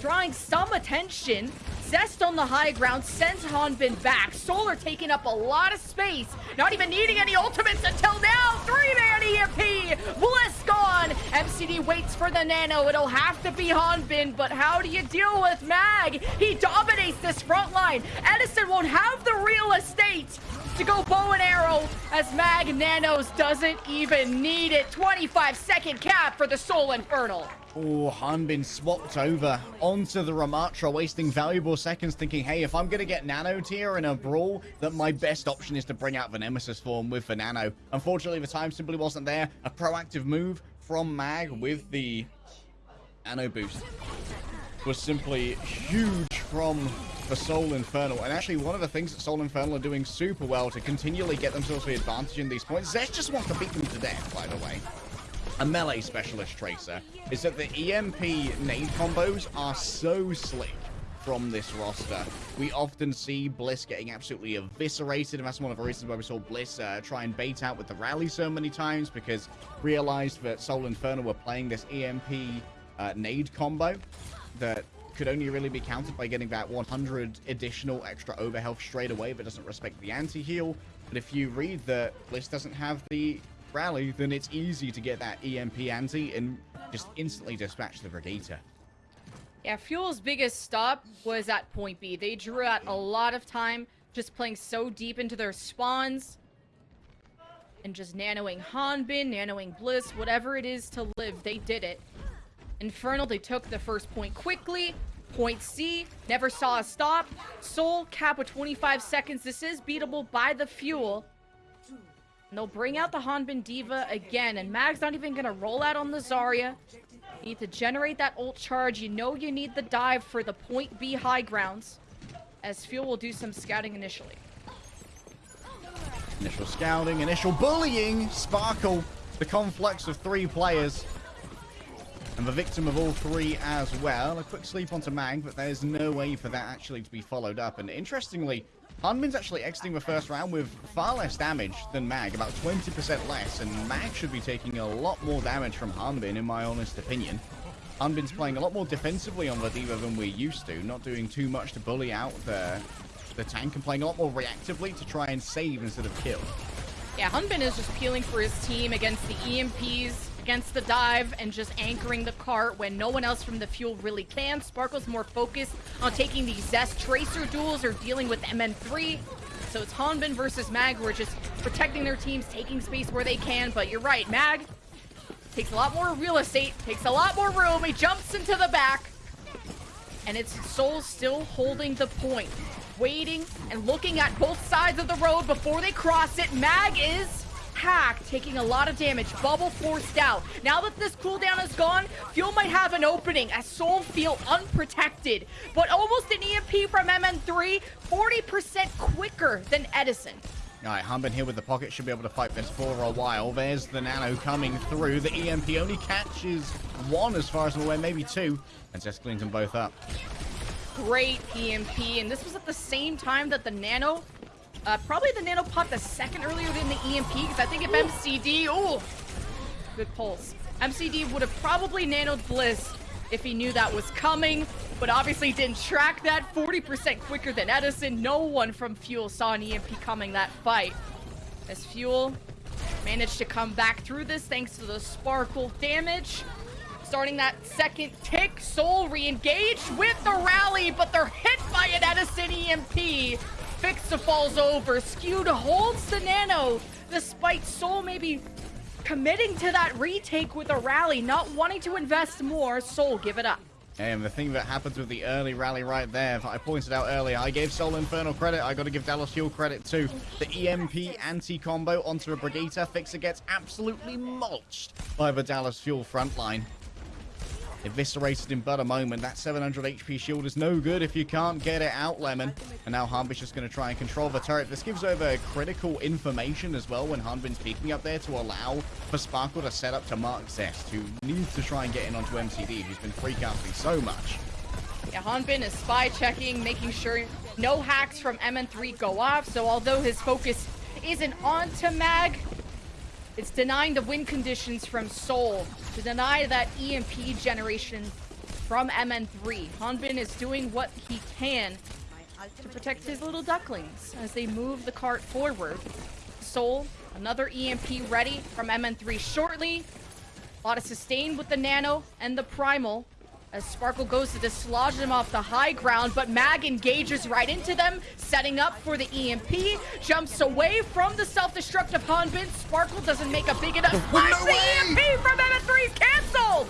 drawing some attention. Zest on the high ground sends Hanbin back. Solar taking up a lot of space. Not even needing any ultimates until now. Three-man EMP. Bliss gone. MCD waits for the nano. It'll have to be Hanbin, but how do you deal with Mag? He dominates this front line. Edison won't have the real estate to go bow and arrow as Mag Nanos doesn't even need it. 25 second cap for the Soul Infernal. Oh, Hanbin swapped over onto the Ramattra, wasting valuable seconds thinking, hey, if I'm going to get Nano tier in a brawl, that my best option is to bring out the Nemesis form with the Nano. Unfortunately, the time simply wasn't there. A proactive move from Mag with the Nano boost was simply huge from the Seoul Infernal. And actually, one of the things that Seoul Infernal are doing super well to continually get themselves the advantage in these points, Zest just wants to beat them to death, by the way a melee specialist tracer is that the EMP nade combos are so slick from this roster. We often see Bliss getting absolutely eviscerated, and that's one of the reasons why we saw Bliss uh, try and bait out with the rally so many times, because realized that Seoul Infernal were playing this EMP uh, nade combo that could only really be countered by getting that 100 additional extra overhealth straight away, but doesn't respect the anti-heal. But if you read that Bliss doesn't have the rally, then it's easy to get that EMP anti and just instantly dispatch the Brigitte. Yeah, Fuel's biggest stop was at point B. They drew out a lot of time just playing so deep into their spawns and just nanoing Hanbin, nanoing Bliss, whatever it is to live, they did it. Infernal, they took the first point quickly. Point C, never saw a stop. Soul, cap with 25 seconds. This is beatable by the fuel. And they'll bring out the Hanbin D.Va again. And Mag's not even to roll out on the Zarya. You need to generate that ult charge. You know you need the dive for the point B high grounds. As Fuel will do some scouting initially. Initial scouting, initial bullying. Sparkle, the conflux of three players. And the victim of all three as well. A quick sleep onto Mag, but there's no way for that actually to be followed up. And interestingly, Hanbin's actually exiting the first round with far less damage than Mag, about 20% less. And Mag should be taking a lot more damage from Hanbin, in my honest opinion. Hanbin's playing a lot more defensively on the D.Va than we're used to, not doing too much to bully out the, the tank and playing a lot more reactively to try and save instead of kill. Yeah, Hanbin is just peeling for his team against the EMPs, against the dive, and just anchoring the cart when no one else from the fuel really can. Sparkle's more focused on taking these Zest Tracer duels or dealing with MN3. So it's Hanbin versus Mag who are just protecting their teams, taking space where they can. But you're right, Mag takes a lot more real estate, takes a lot more room. He jumps into the back. And it's Soul still holding the point waiting and looking at both sides of the road before they cross it. Mag is hacked, taking a lot of damage. Bubble forced out. Now that this cooldown is gone, Fuel might have an opening as Soul feel unprotected. But almost an EMP from MN3, 40% quicker than Edison. All right, Hanbin here with the pocket should be able to fight this for a while. There's the Nano coming through. The EMP only catches one as far as I'm aware, maybe two. And Zest cleans them both up great EMP, and this was at the same time that the Nano, uh, probably the Nano popped a second earlier than the EMP, because I think if ooh. MCD, oh, good pulse. MCD would have probably nanoed Bliss if he knew that was coming, but obviously didn't track that 40% quicker than Edison. No one from Fuel saw an EMP coming that fight. As Fuel managed to come back through this thanks to the sparkle damage starting that second tick. Soul re-engaged with the rally, but they're hit by an Edison EMP. Fixa falls over. Skewed holds the nano, despite Soul maybe committing to that retake with a rally, not wanting to invest more. Soul, give it up. And the thing that happens with the early rally right there, I pointed out earlier, I gave Seoul Infernal credit, I got to give Dallas Fuel credit too. The EMP anti-combo onto a Brigitte, Fixer gets absolutely mulched by the Dallas Fuel frontline. Eviscerated in but a moment. That 700 HP shield is no good if you can't get it out, Lemon. And now Hanbin's just going to try and control the turret. This gives over critical information as well when Hanbin's peeking up there to allow for Sparkle to set up to mark Zest, who needs to try and get in onto MCD, who's been free casting so much. Yeah, Hanbin is spy checking, making sure no hacks from MN3 go off. So although his focus isn't on to Mag, it's denying the wind conditions from Seoul to deny that EMP generation from MN3. Hanbin is doing what he can to protect his little ducklings as they move the cart forward. Soul, another EMP ready from MN3 shortly. A lot of sustain with the Nano and the Primal. As Sparkle goes to dislodge them off the high ground, but Mag engages right into them, setting up for the EMP, jumps away from the self-destructive Hanbin. Sparkle doesn't make a big enough splash. No the EMP from MN3 is cancelled!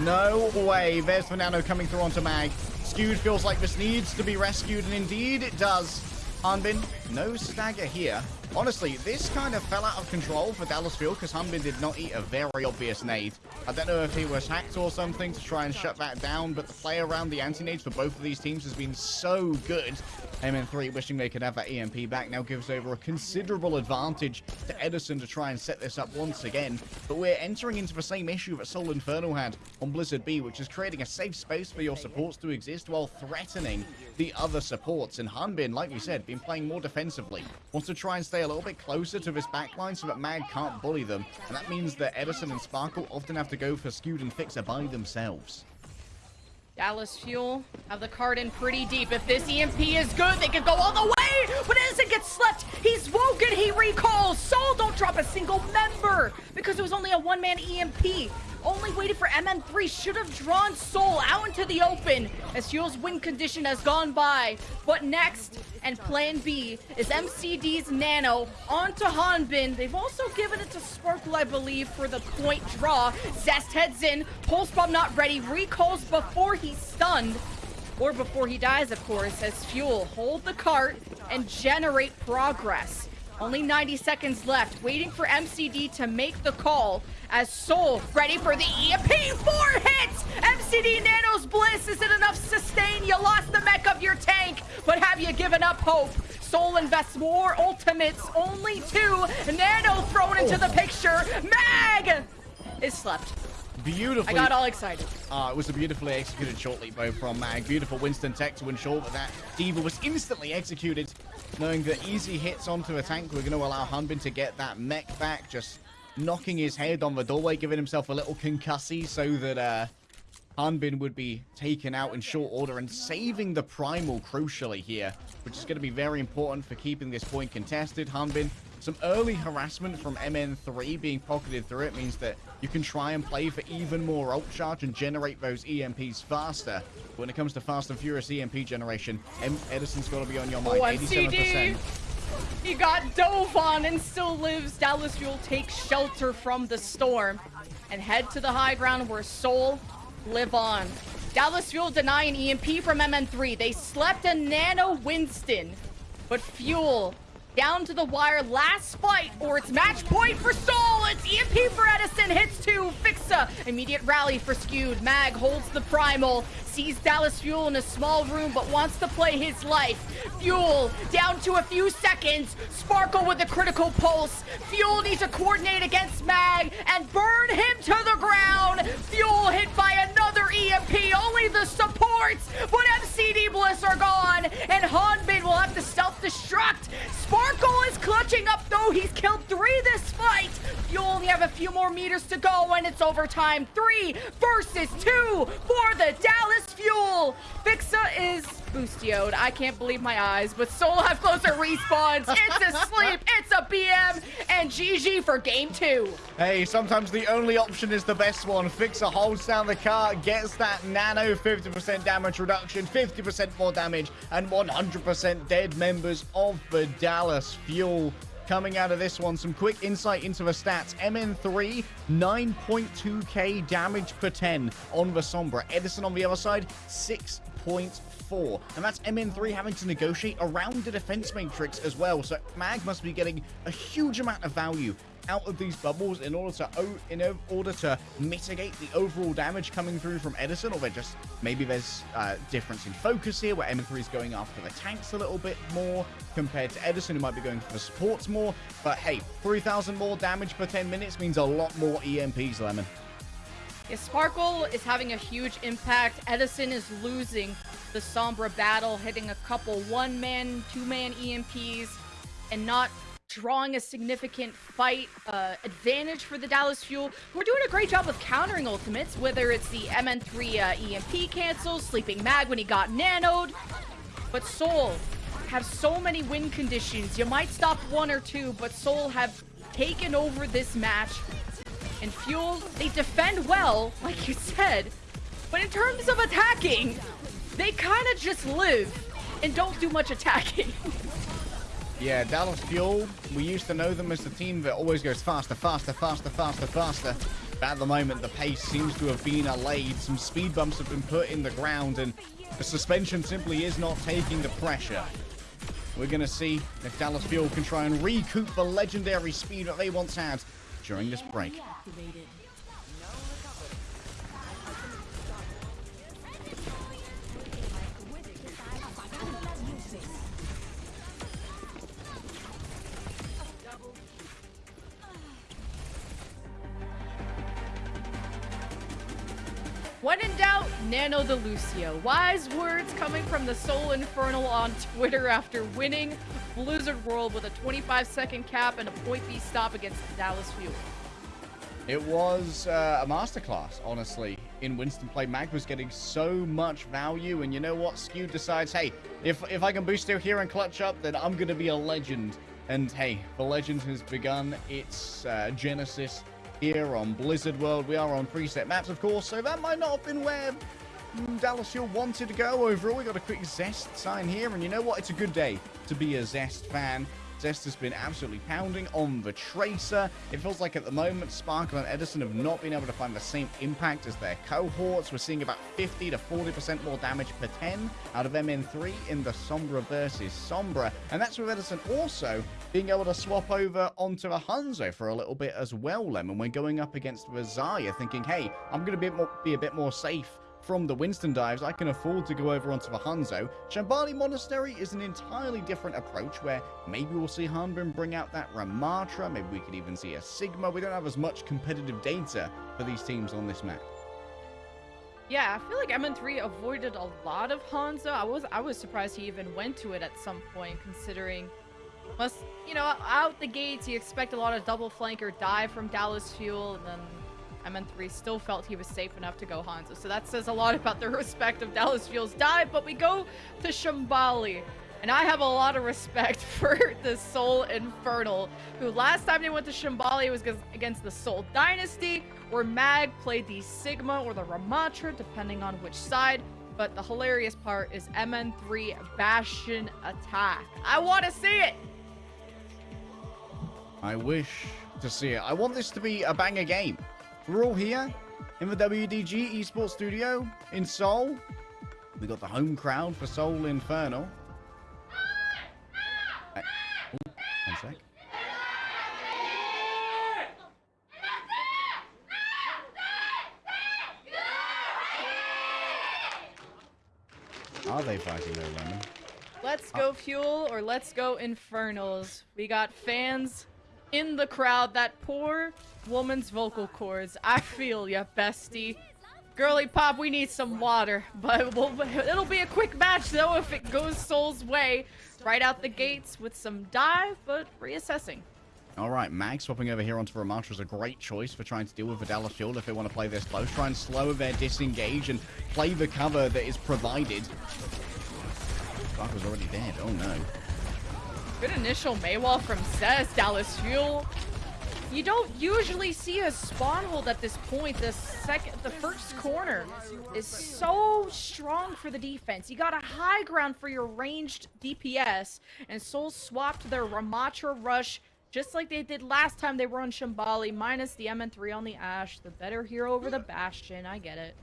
No way. There's the Nano coming through onto Mag. Skewed feels like this needs to be rescued, and indeed it does. Hanbin, no stagger here. Honestly, this kind of fell out of control for Dallas Fuel because Hanbin did not eat a very obvious nade. I don't know if he was hacked or something to try and shut that down, but the play around the anti-nades for both of these teams has been so good. MN3 wishing they could have that EMP back now gives over a considerable advantage to Edison to try and set this up once again. But we're entering into the same issue that Seoul Infernal had on Blizzard B, which is creating a safe space for your supports to exist while threatening the other supports. And Hanbin, like we said, been playing more defensively. Wants to try and stay a little bit closer to this backline so that Mag can't bully them. And that means that Edison and Sparkle often have to go for Skewed and Fixa by themselves. Dallas Fuel have the card in pretty deep. If this EMP is good, they could go all the way! But Edison gets slept! He's woken, he recalls! Soul don't drop a single member! Because it was only a one-man EMP. Only waited for MN3. Should have drawn Soul out into the open as Fuel's win condition has gone by. But next, and plan B, is MCD's Nano onto Hanbin. They've also given it to Sparkle, I believe, for the point draw. Zest heads in, Pulse Bomb not ready, recalls before he's stunned. Or before he dies, of course, as Fuel hold the cart and generate progress. Only 90 seconds left, waiting for MCD to make the call as Soul ready for the EMP. Four hits! MCD Nano's Bliss isn't enough sustain. You lost the mech of your tank, but have you given up hope? Soul invests more ultimates, only two. Nano thrown into oh. the picture. Mag is slept. Beautifully. I got all excited. Uh, it was a beautifully executed short leap bow from Mag. Beautiful Winston tech to ensure that that D.Va was instantly executed, knowing that easy hits onto a tank were going to allow Hanbin to get that mech back, just knocking his head on the doorway, giving himself a little concussy so that uh, Hanbin would be taken out in short order and saving the Primal crucially here, which is going to be very important for keeping this point contested. Hanbin, some early harassment from MN3 being pocketed through it means that you can try and play for even more ult charge and generate those EMPs faster. But when it comes to fast and furious EMP generation, M Edison's got to be on your mind. Oh, 87%. He got dove on and still lives. Dallas Fuel takes shelter from the storm and head to the high ground where Soul live on. Dallas Fuel deny an EMP from MN3. They slept a Nano Winston. But Fuel down to the wire last fight or it's match point for Soul. It's EMP for Edison. Hits two. Fixa. Immediate rally for Skewed. Mag holds the primal. Sees Dallas Fuel in a small room but wants to play his life. Fuel down to a few seconds. Sparkle with a critical pulse. Fuel needs to coordinate against Mag and burn him to the ground. Fuel hit by another EMP. Only the supports. But MCD Bliss are gone. And Hanbin will have to self-destruct. Sparkle is clutching up though. He's killed three this fight. You only have a few more meters to go and it's overtime. Three versus two for the Dallas Fuel. Fixa is boostioed. I can't believe my eyes, but Soul have closer respawns. It's a sleep. It's a BM. And GG for game two. Hey, sometimes the only option is the best one. Fixer holds down the car, gets that nano 50% damage reduction, 50% more damage, and 100% dead members of the Dallas Fuel. Coming out of this one, some quick insight into the stats. MN3, 9.2k damage per 10 on the Sombra. Edison on the other side, 6.4. And that's MN3 having to negotiate around the defense matrix as well. So Mag must be getting a huge amount of value out of these bubbles in order to in order to mitigate the overall damage coming through from Edison, or there just maybe there's a difference in focus here where MN3 is going after the tanks a little bit more compared to Edison, who might be going for the supports more. But hey, 3,000 more damage per 10 minutes means a lot more EMPs, Lemon. Yeah, Sparkle is having a huge impact. Edison is losing the Sombra battle, hitting a couple one-man, two-man EMPs, and not drawing a significant fight uh, advantage for the Dallas Fuel. We're doing a great job of countering ultimates, whether it's the MN3 uh, EMP cancels, Sleeping Mag when he got nanoed. But Soul have so many win conditions. You might stop one or two, but Soul have taken over this match. And Fuel, they defend well, like you said. But in terms of attacking, they kind of just live and don't do much attacking. Yeah, Dallas Fuel, we used to know them as the team that always goes faster, faster, faster, faster, faster. But at the moment, the pace seems to have been allayed. Some speed bumps have been put in the ground, and the suspension simply is not taking the pressure. We're going to see if Dallas Fuel can try and recoup the legendary speed that they once had during this break. When in doubt, Nano the Lucio. Wise words coming from the Seoul Infernal on Twitter after winning Blizzard World with a 25 second cap and a point B stop against Dallas Fuel. It was uh, a masterclass, honestly, in Winston play. Mag was getting so much value, and you know what? Skew decides, hey, if, if I can boost out here and clutch up, then I'm going to be a legend. And hey, the legend has begun its uh, genesis here on Blizzard World. We are on preset maps, of course, so that might not have been where mm, Dallas Fuel wanted to go overall. We got a quick Zest sign here, and you know what? It's a good day to be a Zest fan. Zest has been absolutely pounding on the Tracer. It feels like at the moment, Sparkle and Edison have not been able to find the same impact as their cohorts. We're seeing about 50 to 40% more damage per 10 out of MN3 in the Sombra versus Sombra. And that's with Edison also being able to swap over onto a Hanzo for a little bit as well, Lemon. We're going up against Vazaya thinking, hey, I'm going to be be a bit more safe from the Winston dives, I can afford to go over onto the Hanzo. Shambali Monastery is an entirely different approach where maybe we'll see Hanbin bring out that Ramattra, maybe we could even see a Sigma. We don't have as much competitive data for these teams on this map. Yeah, I feel like MN3 avoided a lot of Hanzo. I was I was surprised he even went to it at some point, considering must you know out the gates you expect a lot of double flanker dive from Dallas Fuel, and then MN3 still felt he was safe enough to go Hanzo. So that says a lot about the respect of Dallas Fuel's dive, but we go to Shambali. And I have a lot of respect for the Seoul Infernal, who last time they went to Shambali was against the Seoul Dynasty, where Mag played the Sigma or the Ramattra, depending on which side. But the hilarious part is MN3 Bastion attack. I want to see it! I wish to see it. I want this to be a banger game. We're all here in the WDG Esports Studio in Seoul. We got the home crowd for Seoul Infernal. Uh, oh, one sec. Are they fighting their Lemon? Let's go Fuel or let's go Infernals. We got fans in the crowd. That poor woman's vocal cords. I feel ya, bestie. Girly Pop, we need some water. But we'll, it'll be a quick match, though, if it goes Soul's way. Right out the gates with some dive, but reassessing. All right, Mag swapping over here onto Ramattra is a great choice for trying to deal with Vidala Field if they want to play this close. Try and slow their disengage and play the cover that is provided. was already dead. Oh, no. Good initial Mei wall from Zest. Dallas Fuel you don't usually see a spawn hold at this point. The second, the first corner is so strong for the defense. You got a high ground for your ranged DPS, and Soul swapped their Ramattra rush just like they did last time they were on Shambali, minus the MN3 on the Ash, the better hero over the Bastion. I get it.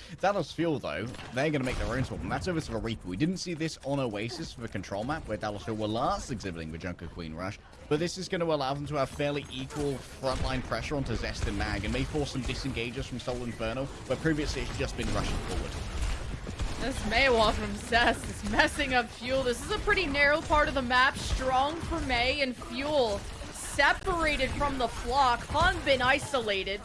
Dallas Fuel, though, they're going to make their own swap, and that's over to the Reaper. We didn't see this on Oasis for the control map, where Dallas Fuel were last exhibiting the Junker Queen Rush, but this is going to allow them to have fairly equal frontline pressure onto Zest and Mag, and may force some disengages from Soul Inferno, where previously it's just been rushing forward. This Mei wall from Zest is messing up Fuel. This is a pretty narrow part of the map. Strong for Mei and Fuel. Separated from the flock. Hanbin isolated.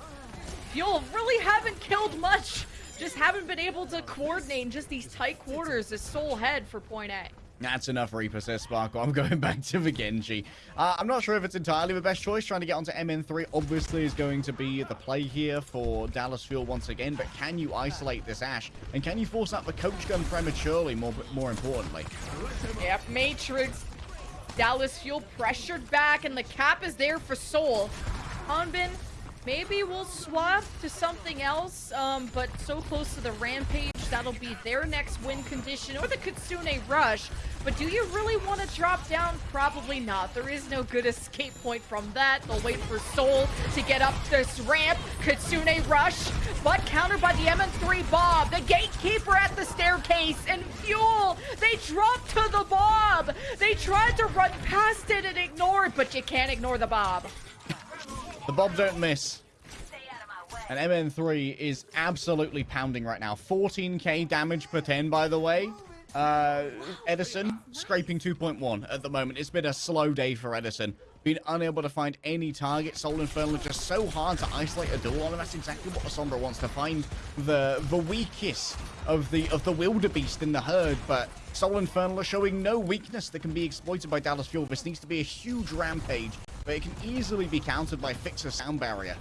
Fuel really haven't killed much. Just haven't been able to coordinate in just these tight quarters as Soul Head for point A. That's enough Reaper, says Sparkle. I'm going back to the Genji. Uh, I'm not sure if it's entirely the best choice. Trying to get onto MN3 obviously is going to be the play here for Dallas Fuel once again. But can you isolate this Ash? And can you force out the coach gun prematurely, more, more importantly? Yep, Matrix. Dallas Fuel pressured back, and the cap is there for Soul. Hanbin Maybe we'll swap to something else, um, but so close to the Rampage, that'll be their next win condition, or the Kitsune Rush. But do you really want to drop down? Probably not. There is no good escape point from that. They'll wait for Soul to get up this ramp. Kitsune Rush, but countered by the MN3 Bob. The Gatekeeper at the staircase, and Fuel, they dropped to the Bob. They tried to run past it and ignore it, but you can't ignore the Bob. The Bob don't miss. And MN3 is absolutely pounding right now. 14k damage per 10, by the way. Uh, Edison, scraping 2.1 at the moment. It's been a slow day for Edison. Been unable to find any target. Seoul Infernal just so hard to isolate a duel on, and that's exactly what Sombra wants to find the the weakest of the of the wildebeest in the herd. But Seoul Infernal are showing no weakness that can be exploited by Dallas Fuel. This needs to be a huge rampage but it can easily be countered by Fixer Sound Barrier.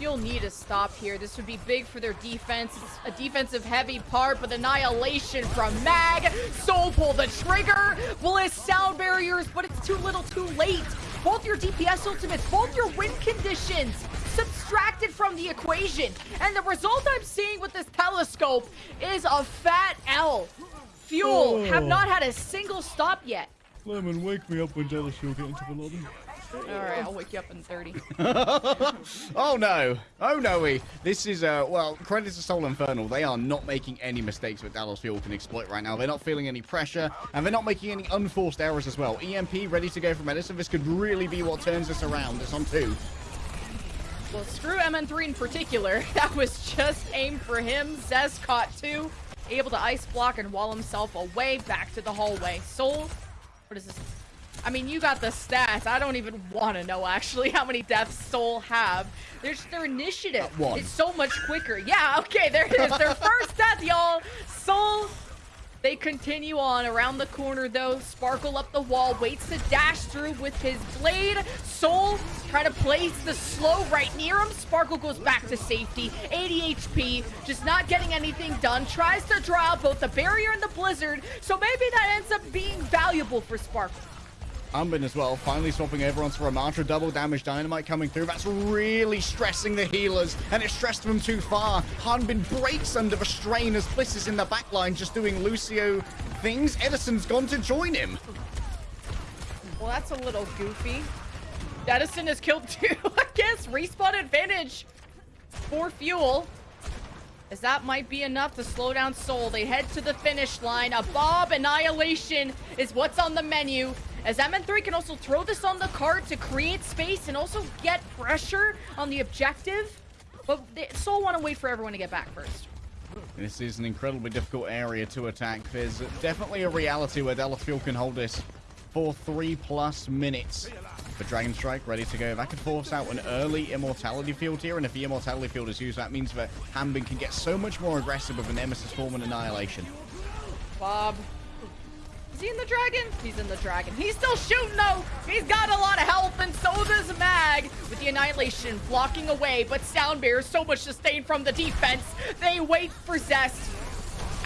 Fuel need a stop here. This would be big for their defense. It's a defensive heavy part, but annihilation from Mag. Soul pull the trigger. Bliss sound barriers, but it's too little too late. both your DPS ultimates, both your win conditions subtracted from the equation. And the result I'm seeing with this telescope is a fat L. Fuel have Oh. not had a single stop yet. Lemon, wake me up when Dallas will get into the lobby. All right, I'll wake you up in 30. oh no! Oh no! We. This is uh well, credit to Seoul Infernal. They are not making any mistakes that Dallas Fuel can exploit right now. They're not feeling any pressure, and they're not making any unforced errors as well. EMP ready to go from Edison. This could really be what turns this around. It's on two. Well, screw MN3 in particular. That was just aimed for him. Zest caught two. Able to ice block and wall himself away back to the hallway. Soul, what is this? I mean, you got the stats. I don't even want to know, actually, how many deaths Soul have. There's their initiative. It's so much quicker. Yeah, okay, there it is. Their first death, y'all. Soul they continue on around the corner though. Sparkle up the wall, waits to dash through with his blade. Soul try to place the slow right near him. Sparkle goes back to safety. 80 HP, just not getting anything done. Tries to draw out both the barrier and the blizzard. So maybe that ends up being valuable for Sparkle. Hanbin as well, finally swapping over onto Ramattra. Double damage dynamite coming through. That's really stressing the healers, and it stressed them too far. Hanbin breaks under the strain as Bliss is in the backline just doing Lucio things. Edison's gone to join him. Well, that's a little goofy. Edison is killed too, I guess. Respawn advantage for Fuel. As that might be enough to slow down Soul. They head to the finish line. A Bob Annihilation is what's on the menu. As MN3 can also throw this on the card to create space and also get pressure on the objective. But they, Soul want to wait for everyone to get back first. This is an incredibly difficult area to attack. There's definitely a reality where Dallas Fuel can hold this for three plus minutes. The Dragon Strike ready to go. That could force out an early Immortality Field here, and if the Immortality Field is used, that means that Hanbin can get so much more aggressive with a Nemesis form and Annihilation. Bob. Is he in the dragon? He's in the dragon. He's still shooting though. He's got a lot of health and so does Mag with the annihilation blocking away. But Sound bears so much sustain from the defense. They wait for Zest.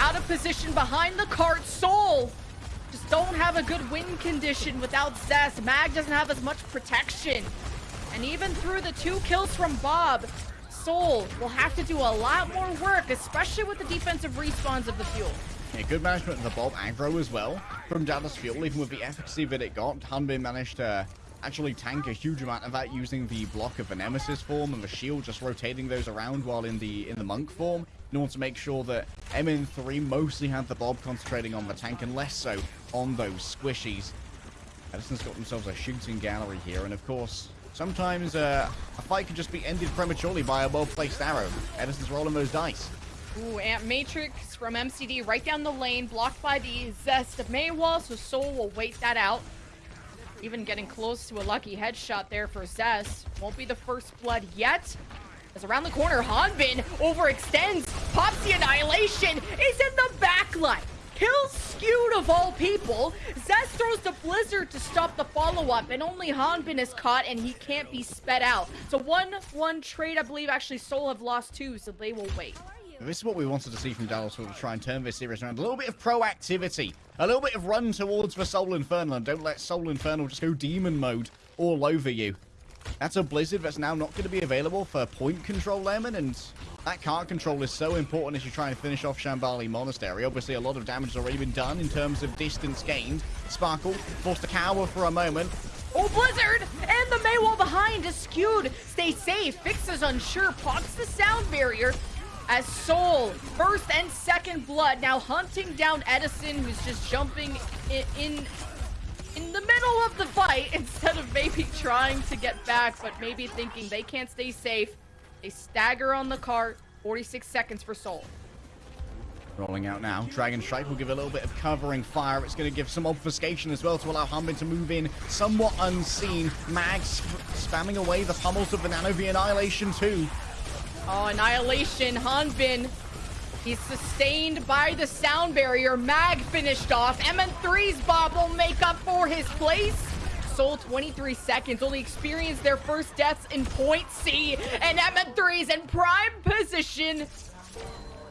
Out of position behind the cart. Soul just don't have a good win condition without Zest. Mag doesn't have as much protection. And even through the two kills from Bob, Soul will have to do a lot more work, especially with the defensive respawns of the fuel. Yeah, good management of the Bob aggro as well from Dallas Fuel, even with the efficacy that it got. Hanbin managed to actually tank a huge amount of that using the block of the Nemesis form and the shield, just rotating those around while in the in the monk form in order to make sure that MN3 mostly had the Bob concentrating on the tank and less so on those squishies. Edison's got themselves a shooting gallery here, and of course, sometimes uh, a fight can just be ended prematurely by a well-placed arrow. Edison's rolling those dice. Ooh, Amp Matrix from MCD right down the lane, blocked by the Zest of Mei wall, so Soul will wait that out. Even getting close to a lucky headshot there for Zest. Won't be the first blood yet. As around the corner, Hanbin overextends. Pops the Annihilation. Is in the backline. Kills skewed of all people. Zest throws the Blizzard to stop the follow-up, and only Hanbin is caught, and he can't be sped out. So 1-1 trade, I believe, actually Soul have lost two, so they will wait. This is what we wanted to see from Dallas to try and turn this series around. A little bit of proactivity, a little bit of run towards the Seoul Infernal, and don't let Seoul Infernal just go demon mode all over you. That's a Blizzard that's now not going to be available for point control, Lemon, and that card control is so important as you try and finish off Shambali Monastery. Obviously, a lot of damage has already been done in terms of distance gained. Sparkle forced to cower for a moment. Oh, Blizzard! And the Mei wall behind is skewed. Stay safe. Fixes unsure. Pops the sound barrier. As Soul, first and second blood, now hunting down Edison, who's just jumping in, in in the middle of the fight instead of maybe trying to get back, but maybe thinking they can't stay safe. They stagger on the cart. 46 seconds for Soul. Rolling out now. Dragon Strike will give a little bit of covering fire. It's going to give some obfuscation as well to allow Hanbin to move in somewhat unseen. Mag sp spamming away the pummels of the Nano V Annihilation too. Oh, Annihilation, Hanbin. He's sustained by the sound barrier. Mag finished off. MN3's Bob will make up for his place. Soul 23 seconds. Only experienced their first deaths in point C. And MN3's in prime position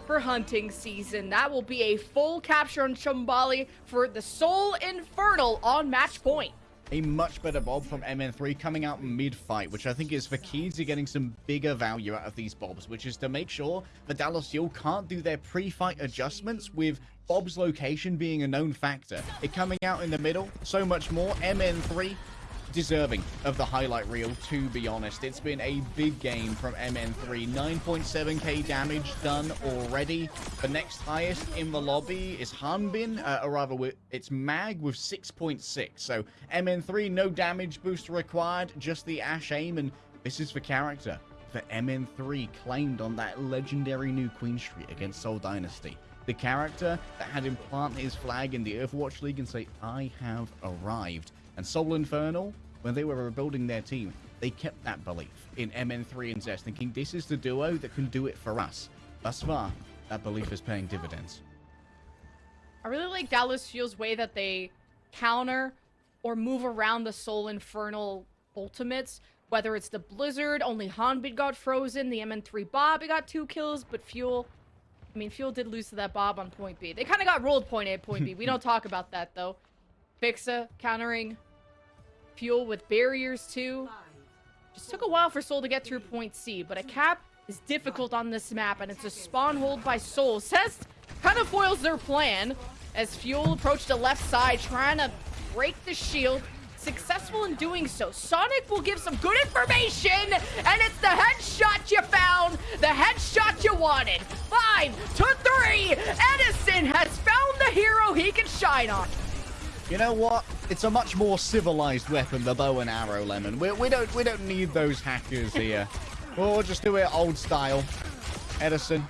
for hunting season. That will be a full capture on Shambali for the Seoul Infernal on match point. A much better bob from MN3 coming out mid-fight, which I think is the key to getting some bigger value out of these bobs, which is to make sure that Dallas Fuel can't do their pre-fight adjustments with Bob's location being a known factor. It coming out in the middle, so much more. MN3 deserving of the highlight reel, to be honest. It's been a big game from MN3. 9.7k damage done already. The next highest in the lobby is Hanbin, uh, or rather, it's Mag with 6.6. So MN3, no damage boost required, just the Ash aim, and this is the character that MN3 claimed on that legendary new Queen Street against Seoul Dynasty. The character that had him plant his flag in the Overwatch League and say, I have arrived. And Seoul Infernal, when they were rebuilding their team, they kept that belief in MN3 and Zest, thinking this is the duo that can do it for us. Thus far, that belief is paying dividends. I really like Dallas Fuel's way that they counter or move around the Seoul Infernal ultimates. Whether it's the Blizzard, only Hanbin got frozen, the MN3 Bob got two kills, but Fuel I mean, Fuel did lose to that Bob on point B. They kind of got rolled point A, point B. We don't talk about that, though. Fixa countering Fuel with barriers, too. Just took a while for Seoul to get through point C, but a cap is difficult on this map, and it's a spawn hold by Seoul. Says kind of foils their plan as Fuel approached the left side, trying to break the shield successful in doing so. Sonic will give some good information, and it's the headshot you found, the headshot you wanted. Five to three, Edison has found the hero he can shine on. You know what? It's a much more civilized weapon, the bow and arrow, Lemon. We, we don't we don't need those hackers here. we'll just do it old style. Edison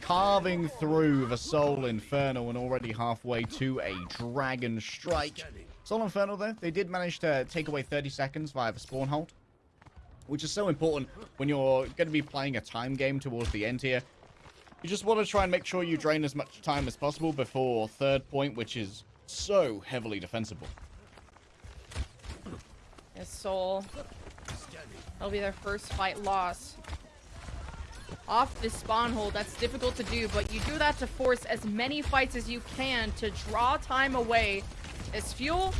carving through the Seoul Inferno and already halfway to a Dragon Strike. Seoul Infernal, though, they did manage to take away 30 seconds via the spawn hold, which is so important when you're going to be playing a time game towards the end here. You just want to try and make sure you drain as much time as possible before third point, which is so heavily defensible. Yes, Seoul. That'll be their first fight loss. Off this spawn hold, that's difficult to do, but you do that to force as many fights as you can to draw time away as Fuel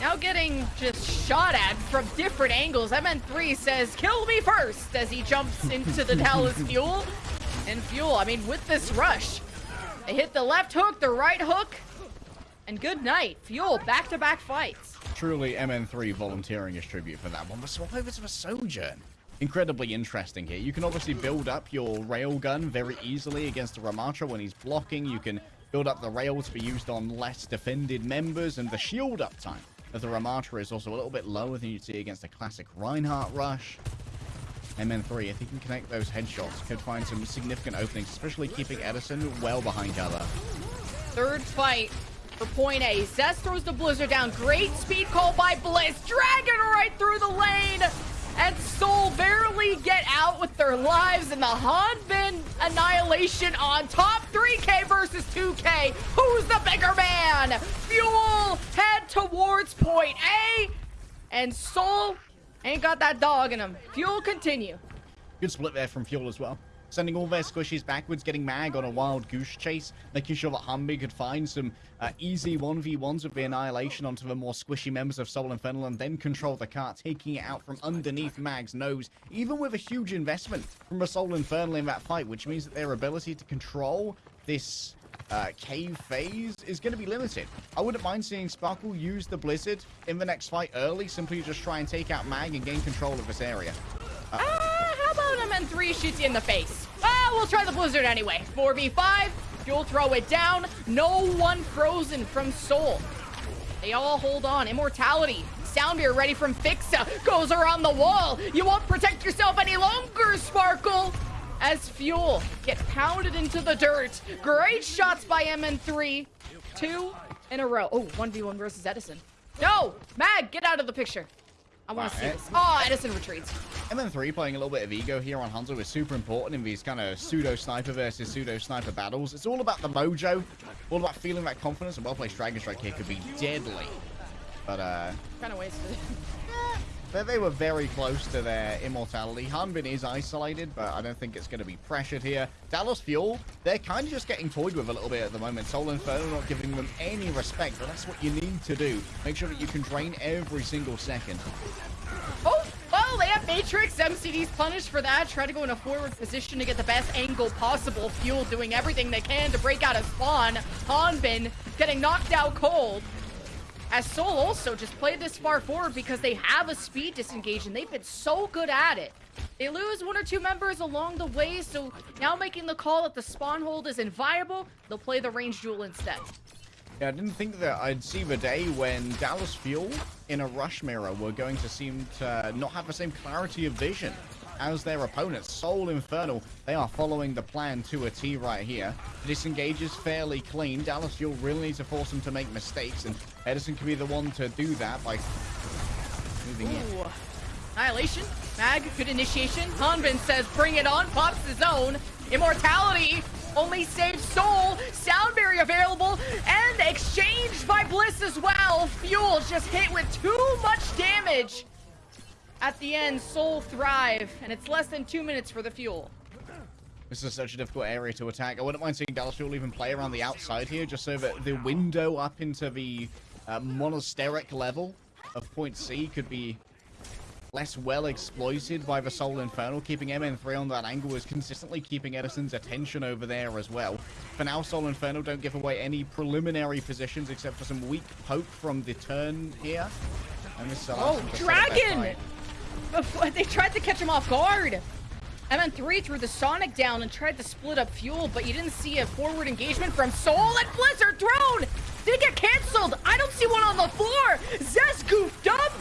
now getting just shot at from different angles. MN3 says, kill me first, as he jumps into the Dallas Fuel. And Fuel, I mean, with this rush, they hit the left hook, the right hook, and good night. Fuel, back-to-back -back fights. Truly MN3 volunteering his tribute for that one. But swap over to the Sojourn. Incredibly interesting here. You can obviously build up your railgun very easily against the Ramattra when he's blocking. You can build up the rail to be used on less defended members, and the shield uptime of the Ramattra is also a little bit lower than you'd see against a classic Reinhardt rush. MN3, if he can connect those headshots, could find some significant openings, especially keeping Edison well behind cover. Third fight for point A. Zest throws the Blizzard down. Great speed call by Blizz. Dragon right through the lane and Seoul barely get out with their lives in the Hanbin Annihilation on top 3k versus 2k. Who's the bigger man? Fuel head towards point A and Seoul ain't got that dog in him. Fuel continue. Good split there from Fuel as well sending all their squishies backwards, getting Mag on a wild goose chase, making sure that Hanbin could find some uh, easy 1v1s with the Annihilation onto the more squishy members of Seoul Infernal and then control the car, taking it out from underneath Mag's nose, even with a huge investment from a Seoul Infernal in that fight, which means that their ability to control this uh, cave phase is going to be limited. I wouldn't mind seeing Sparkle use the Blizzard in the next fight early, simply just try and take out Mag and gain control of this area. Uh how about MN3 shoots you in the face? Ah, we'll try the Blizzard anyway. 4v5, you'll throw it down. No one frozen from Seoul. They all hold on. Immortality. Sound barrier ready from Fixa. Goes around the wall. You won't protect yourself any longer, Sparkle. As Fuel get pounded into the dirt. Great shots by MN3. Two in a row. Oh, 1v1 versus Edison. No! Mag, get out of the picture. I want to see this. Oh, Edison retreats. MN3 playing a little bit of ego here on Hanzo is super important in these kind of pseudo-sniper versus pseudo-sniper battles. It's all about the mojo, all about feeling that confidence, and well-placed Dragon Strike here could be deadly. But, uh... Kind of wasted. They, they were very close to their immortality. Hanbin is isolated, but I don't think it's going to be pressured here. Dallas Fuel, they're kind of just getting toyed with a little bit at the moment. Seoul Inferno not giving them any respect, but that's what you need to do. Make sure that you can drain every single second. Oh, well, they have Matrix. MCD's punished for that. Try to go in a forward position to get the best angle possible. Fuel doing everything they can to break out of spawn. Hanbin getting knocked out cold. As Seoul also just played this far forward because they have a speed disengage and they've been so good at it. They lose one or two members along the way, so now making the call that the spawn hold is inviable, they'll play the range duel instead. Yeah, I didn't think that I'd see the day when Dallas Fuel in a rush mirror were going to seem to not have the same clarity of vision as their opponents. Seoul Infernal, they are following the plan to a T right here. The disengage is fairly clean. Dallas Fuel really needs to force them to make mistakes, and Edison can be the one to do that by moving in. Annihilation. Mag, good initiation. Hanbin says, bring it on. Pops his own. Immortality. Only saves Seoul. Sound barrier available. And exchanged by Bliss as well. Fuel just hit with too much damage. At the end, Seoul thrive. And it's less than two minutes for the Fuel. This is such a difficult area to attack. I wouldn't mind seeing Dallas Fuel even play around the outside here, just so that the window up into the uh, monasteric level of point C could be less well exploited by the Seoul Infernal. Keeping MN3 on that angle is consistently keeping Edison's attention over there as well. For now, Seoul Infernal don't give away any preliminary positions except for some weak poke from the turn here. And this allows Oh, them to set up their Dragon! Before they tried to catch him off guard. MN3 threw the Sonic down and tried to split up fuel, but you didn't see a forward engagement from Seoul and Blizzard drone. Did it get canceled? I don't see one on the floor. Zest goofed up.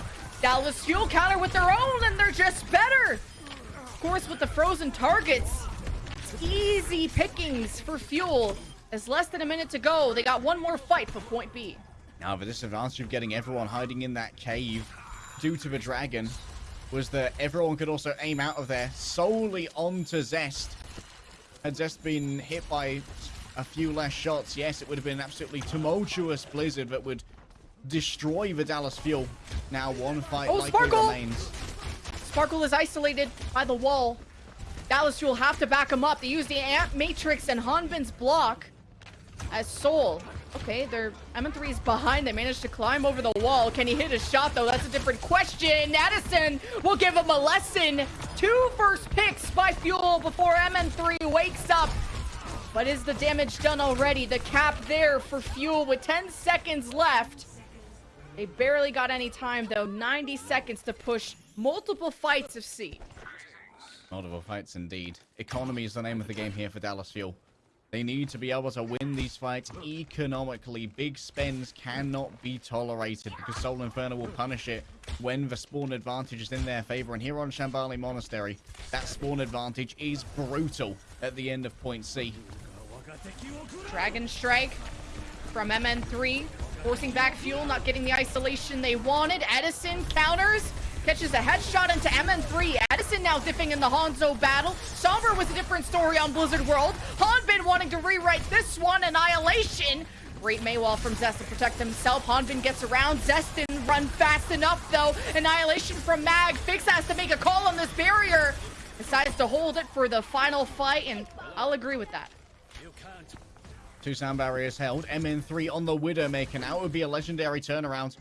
Dallas Fuel counter with their own, and they're just better. Of course, with the frozen targets, it's easy pickings for Fuel. There's less than a minute to go. They got one more fight for point B. Now, the disadvantage of getting everyone hiding in that cave due to the dragon was that everyone could also aim out of there solely onto Zest. Had Zest been hit by a few less shots, yes, it would have been an absolutely tumultuous blizzard that would destroy the Dallas Fuel. Now one fight Oh, likely Sparkle! remains. Sparkle is isolated by the wall. Dallas will have to back him up. They use the Amp Matrix and Hanbin's block as Seoul. Okay, their MN3 is behind. They managed to climb over the wall. Can he hit a shot, though? That's a different question. Edison will give him a lesson. Two first picks by Fuel before MN3 wakes up. But is the damage done already? The cap there for Fuel with 10 seconds left. They barely got any time, though. 90 seconds to push multiple fights of C. Multiple fights indeed. Economy is the name of the game here for Dallas Fuel. They need to be able to win these fights economically. Big spends cannot be tolerated because Seoul Inferno will punish it when the spawn advantage is in their favor. And here on Shambali Monastery, that spawn advantage is brutal at the end of point C. Dragon Strike from MN3, forcing back Fuel, not getting the isolation they wanted. Edison counters, catches a headshot into MN3. Edison now dipping in the Hanzo battle. Somber was a different story on Blizzard World. Hanbin wanting to rewrite this one, Annihilation. Great Mei wall from Zest to protect himself. Hanbin gets around. Zest didn't run fast enough, though. Annihilation from Mag. Fix has to make a call on this barrier. Decides to hold it for the final fight, and I'll agree with that. Two sound barriers held. MN3 on the Widowmaker. Now it would be a legendary turnaround.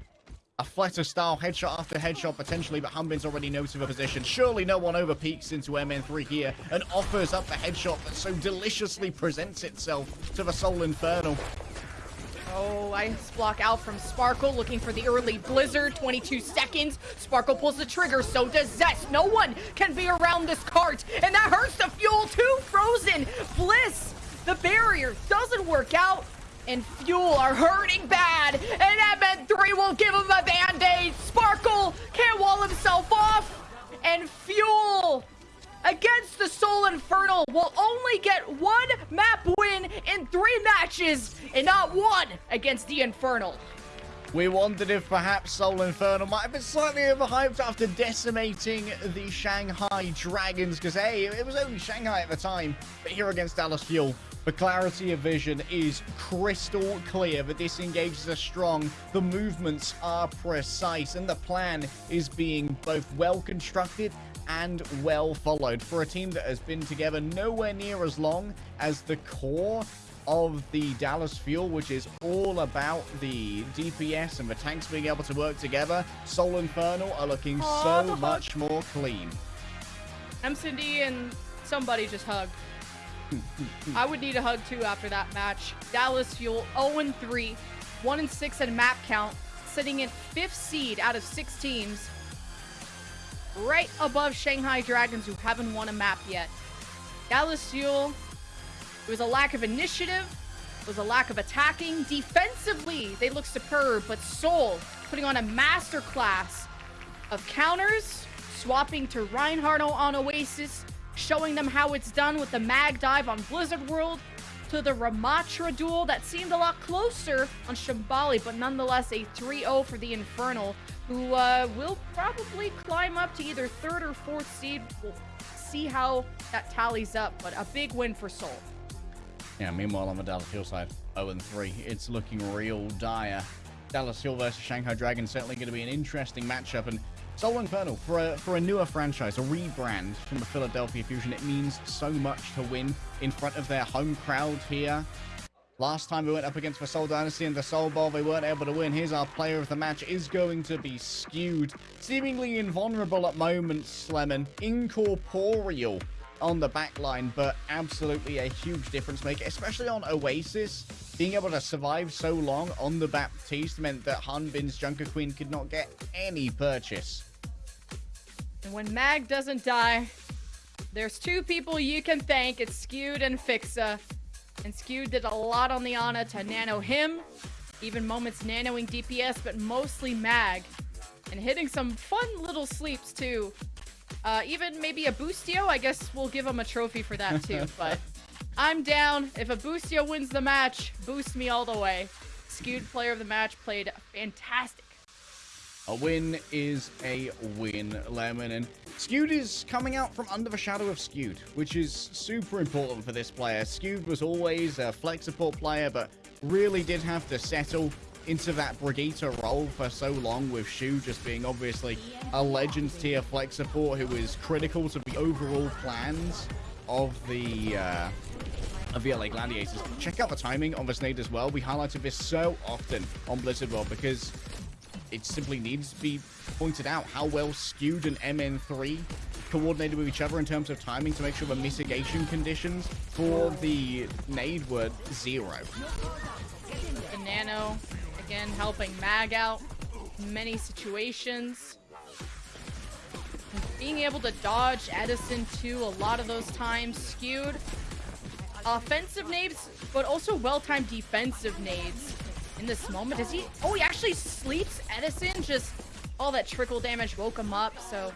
A fletter style headshot after headshot potentially, but Hanbin's already noted the position. Surely no one over peeks into MN3 here and offers up the headshot that so deliciously presents itself to the Seoul Infernal. Oh, ice block out from Sparkle, looking for the early blizzard. 22 seconds. Sparkle pulls the trigger, so does Zest. No one can be around this cart, and that hurts the fuel too. Frozen. Bliss, the barrier doesn't work out, and Fuel are hurting bad. And MN3 will give him a band-aid. Sparkle can't wall himself off, and Fuel against the Seoul Infernal will only get one map win in three matches and not one against the Infernal. We wondered if perhaps Seoul Infernal might have been slightly overhyped after decimating the Shanghai Dragons, because hey, it was only Shanghai at the time, but here against Dallas Fuel, The clarity of vision is crystal clear. The disengages are strong. The movements are precise. And the plan is being both well constructed and well followed. For a team that has been together nowhere near as long as the core of the Dallas Fuel, which is all about the DPS and the tanks being able to work together, Seoul Infernal are looking so much more clean. MCD and somebody just hug. I would need a hug too after that match. Dallas Fuel 0 3, 1 and 6 in map count, sitting in fifth seed out of six teams, right above Shanghai Dragons, who haven't won a map yet. Dallas Fuel, it was a lack of initiative, it was a lack of attacking. Defensively, they look superb, but Seoul putting on a masterclass of counters, swapping to Reinhardt on Oasis, showing them how it's done with the mag dive on Blizzard World, to the Ramattra duel that seemed a lot closer on Shambali, but nonetheless a 3-0 for the Infernal, who uh, will probably climb up to either third or fourth seed. We'll see how that tallies up, but a big win for Seoul. Yeah, meanwhile on the Dallas Hillside, 0-3. It's looking real dire. Dallas Hill versus Shanghai Dragon certainly going to be an interesting matchup. And Seoul Infernal, for a, for a newer franchise, a rebrand from the Philadelphia Fusion, it means so much to win in front of their home crowd here. Last time we went up against the Seoul Dynasty in the Soul Bowl, they weren't able to win. Here's our player of the match, is going to be skewed. Seemingly invulnerable at moments, Lemon. Incorporeal on the back line, but absolutely a huge difference maker, especially on Oasis. Being able to survive so long on the Baptiste meant that Hanbin's Junker Queen could not get any purchase. And when Mag doesn't die, there's two people you can thank. It's Skewed and Fixa. And Skewed did a lot on the Ana to nano him. Even moments nanoing DPS, but mostly Mag. And hitting some fun little sleeps too. Uh, even maybe a Boostio. I guess we'll give him a trophy for that too. but I'm down. If a Boostio wins the match, boost me all the way. Skewed player of the match played fantastic. A win is a win, Lemon. And Skewed is coming out from under the shadow of Skewed, which is super important for this player. Skewed was always a flex support player, but really did have to settle into that Brigitte role for so long with Shu just being obviously a Legends tier flex support who is critical to the overall plans of the uh, of the LA Gladiators. Check out the timing on this nade as well. We highlighted this so often on Blizzard World because it simply needs to be pointed out how well skewed and MN3 coordinated with each other in terms of timing to make sure the mitigation conditions for the nade were zero. The Nano, again, helping Mag out many situations. Being able to dodge Edison too, a lot of those times skewed. Offensive nades, but also well-timed defensive nades. In this moment, is he? Oh, he actually sleeps Edison. Just all that trickle damage woke him up. So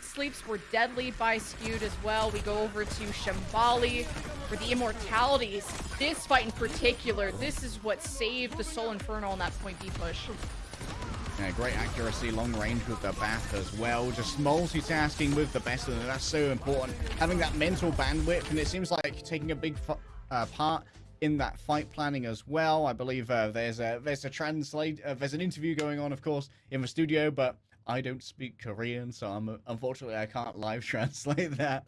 sleeps were deadly by skewed as well. We go over to Shambali for the immortalities. This fight in particular, this is what saved the Seoul Infernal on that point B push. Yeah, great accuracy, long range with the bath as well. Just multitasking with the best of them. That's so important. Having that mental bandwidth, and it seems like taking a big uh, part in that fight planning as well. I believe uh, there's a there's a translate uh, there's an interview going on, of course, in the studio, but I don't speak Korean, so I'm unfortunately I can't live translate that.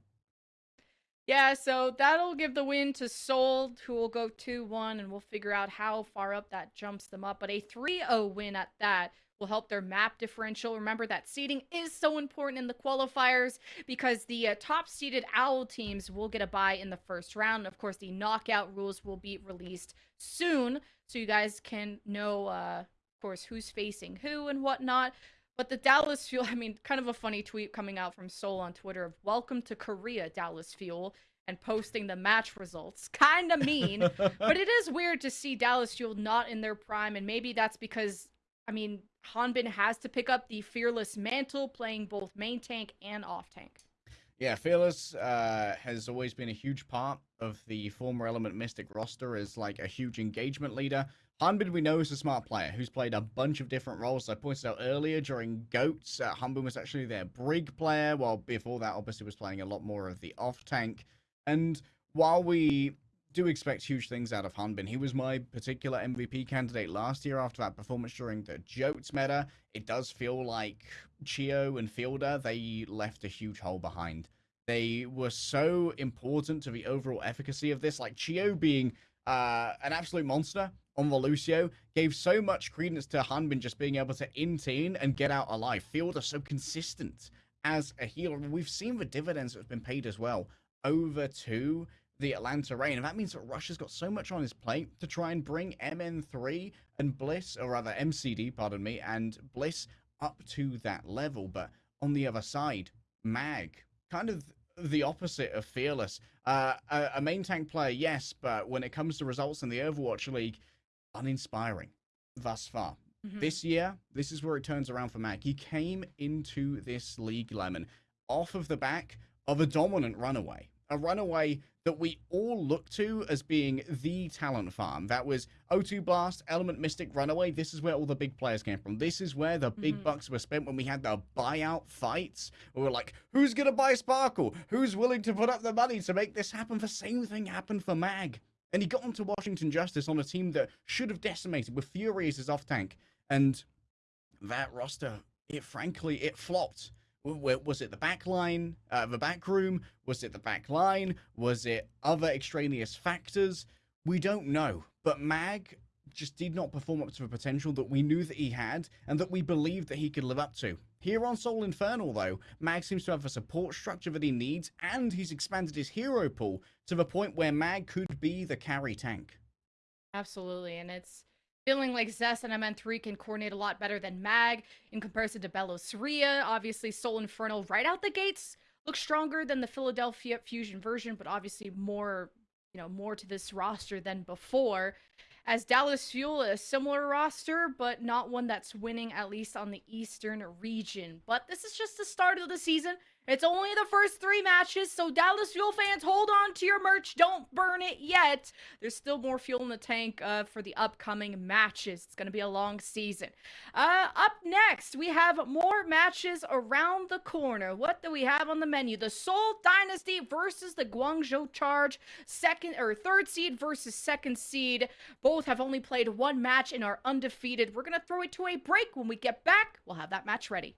Yeah, so that'll give the win to Seoul, who will go 2-1, and we'll figure out how far up that jumps them up. But a 3-0 win at that will help their map differential. Remember that seeding is so important in the qualifiers because the uh, top seeded Owl teams will get a bye in the first round. Of course, the knockout rules will be released soon, so you guys can know, uh, of course, who's facing who and whatnot. But the Dallas Fuel, I mean, kind of a funny tweet coming out from Seoul on Twitter of welcome to Korea, Dallas Fuel, and posting the match results. Kind of mean, but it is weird to see Dallas Fuel not in their prime, and maybe that's because, I mean, Hanbin has to pick up the fearless mantle, playing both main tank and off tank. Yeah, Fearless uh, has always been a huge part of the former Element Mystic roster as like a huge engagement leader. Hanbin we know is a smart player who's played a bunch of different roles. I pointed out earlier during Goats, uh, Hanbin was actually their Brig player, while before that obviously was playing a lot more of the off tank. And while we do expect huge things out of Hanbin. He was my particular MVP candidate last year after that performance during the Jotes meta. It does feel like Chiyo and Fielder, they left a huge hole behind. They were so important to the overall efficacy of this, like Chiyo being uh, an absolute monster on the Lucio gave so much credence to Hanbin just being able to in and get out alive. Fielder so consistent as a healer. We've seen the dividends that have been paid as well over to the Atlanta Reign. And that means that Russia's got so much on his plate to try and bring MN3 and Bliss, or rather MCD, pardon me, and Bliss up to that level. But on the other side, Mag, kind of the opposite of Fearless. Uh, a, a main tank player, yes, but when it comes to results in the Overwatch League, uninspiring thus far. Mm-hmm. This year, this is where it turns around for Mag. He came into this league, Lemon, off of the back of a dominant runaway. A runaway that we all look to as being the talent farm. That was O2 Blast, Element Mystic, Runaway. This is where all the big players came from. This is where the big mm-hmm. bucks were spent when we had the buyout fights. We were like, who's going to buy Sparkle? Who's willing to put up the money to make this happen? The same thing happened for Mag. And he got onto Washington Justice on a team that should have decimated with Fury as his off tank. And that roster, it frankly, it flopped was it the back line, uh, the back room? Was it the back line? Was it other extraneous factors? We don't know. But Mag just did not perform up to the potential that we knew that he had and that we believed that he could live up to. Here on Seoul Infernal, though, Mag seems to have a support structure that he needs, and he's expanded his hero pool to the point where Mag could be the carry tank. Absolutely, and it's feeling like Zest and MN3 can coordinate a lot better than Mag in comparison to Bellosaria. Obviously, Seoul Infernal right out the gates looks stronger than the Philadelphia Fusion version, but obviously more, you know, more to this roster than before. As Dallas Fuel, a similar roster, but not one that's winning, at least on the Eastern region. But this is just the start of the season. It's only the first three matches, so Dallas Fuel fans, hold on to your merch. Don't burn it yet. There's still more fuel in the tank uh, for the upcoming matches. It's going to be a long season. Uh, up next, we have more matches around the corner. What do we have on the menu? The Seoul Dynasty versus the Guangzhou Charge, second or third seed versus second seed. Both have only played one match and are undefeated. We're going to throw it to a break. When we get back, we'll have that match ready.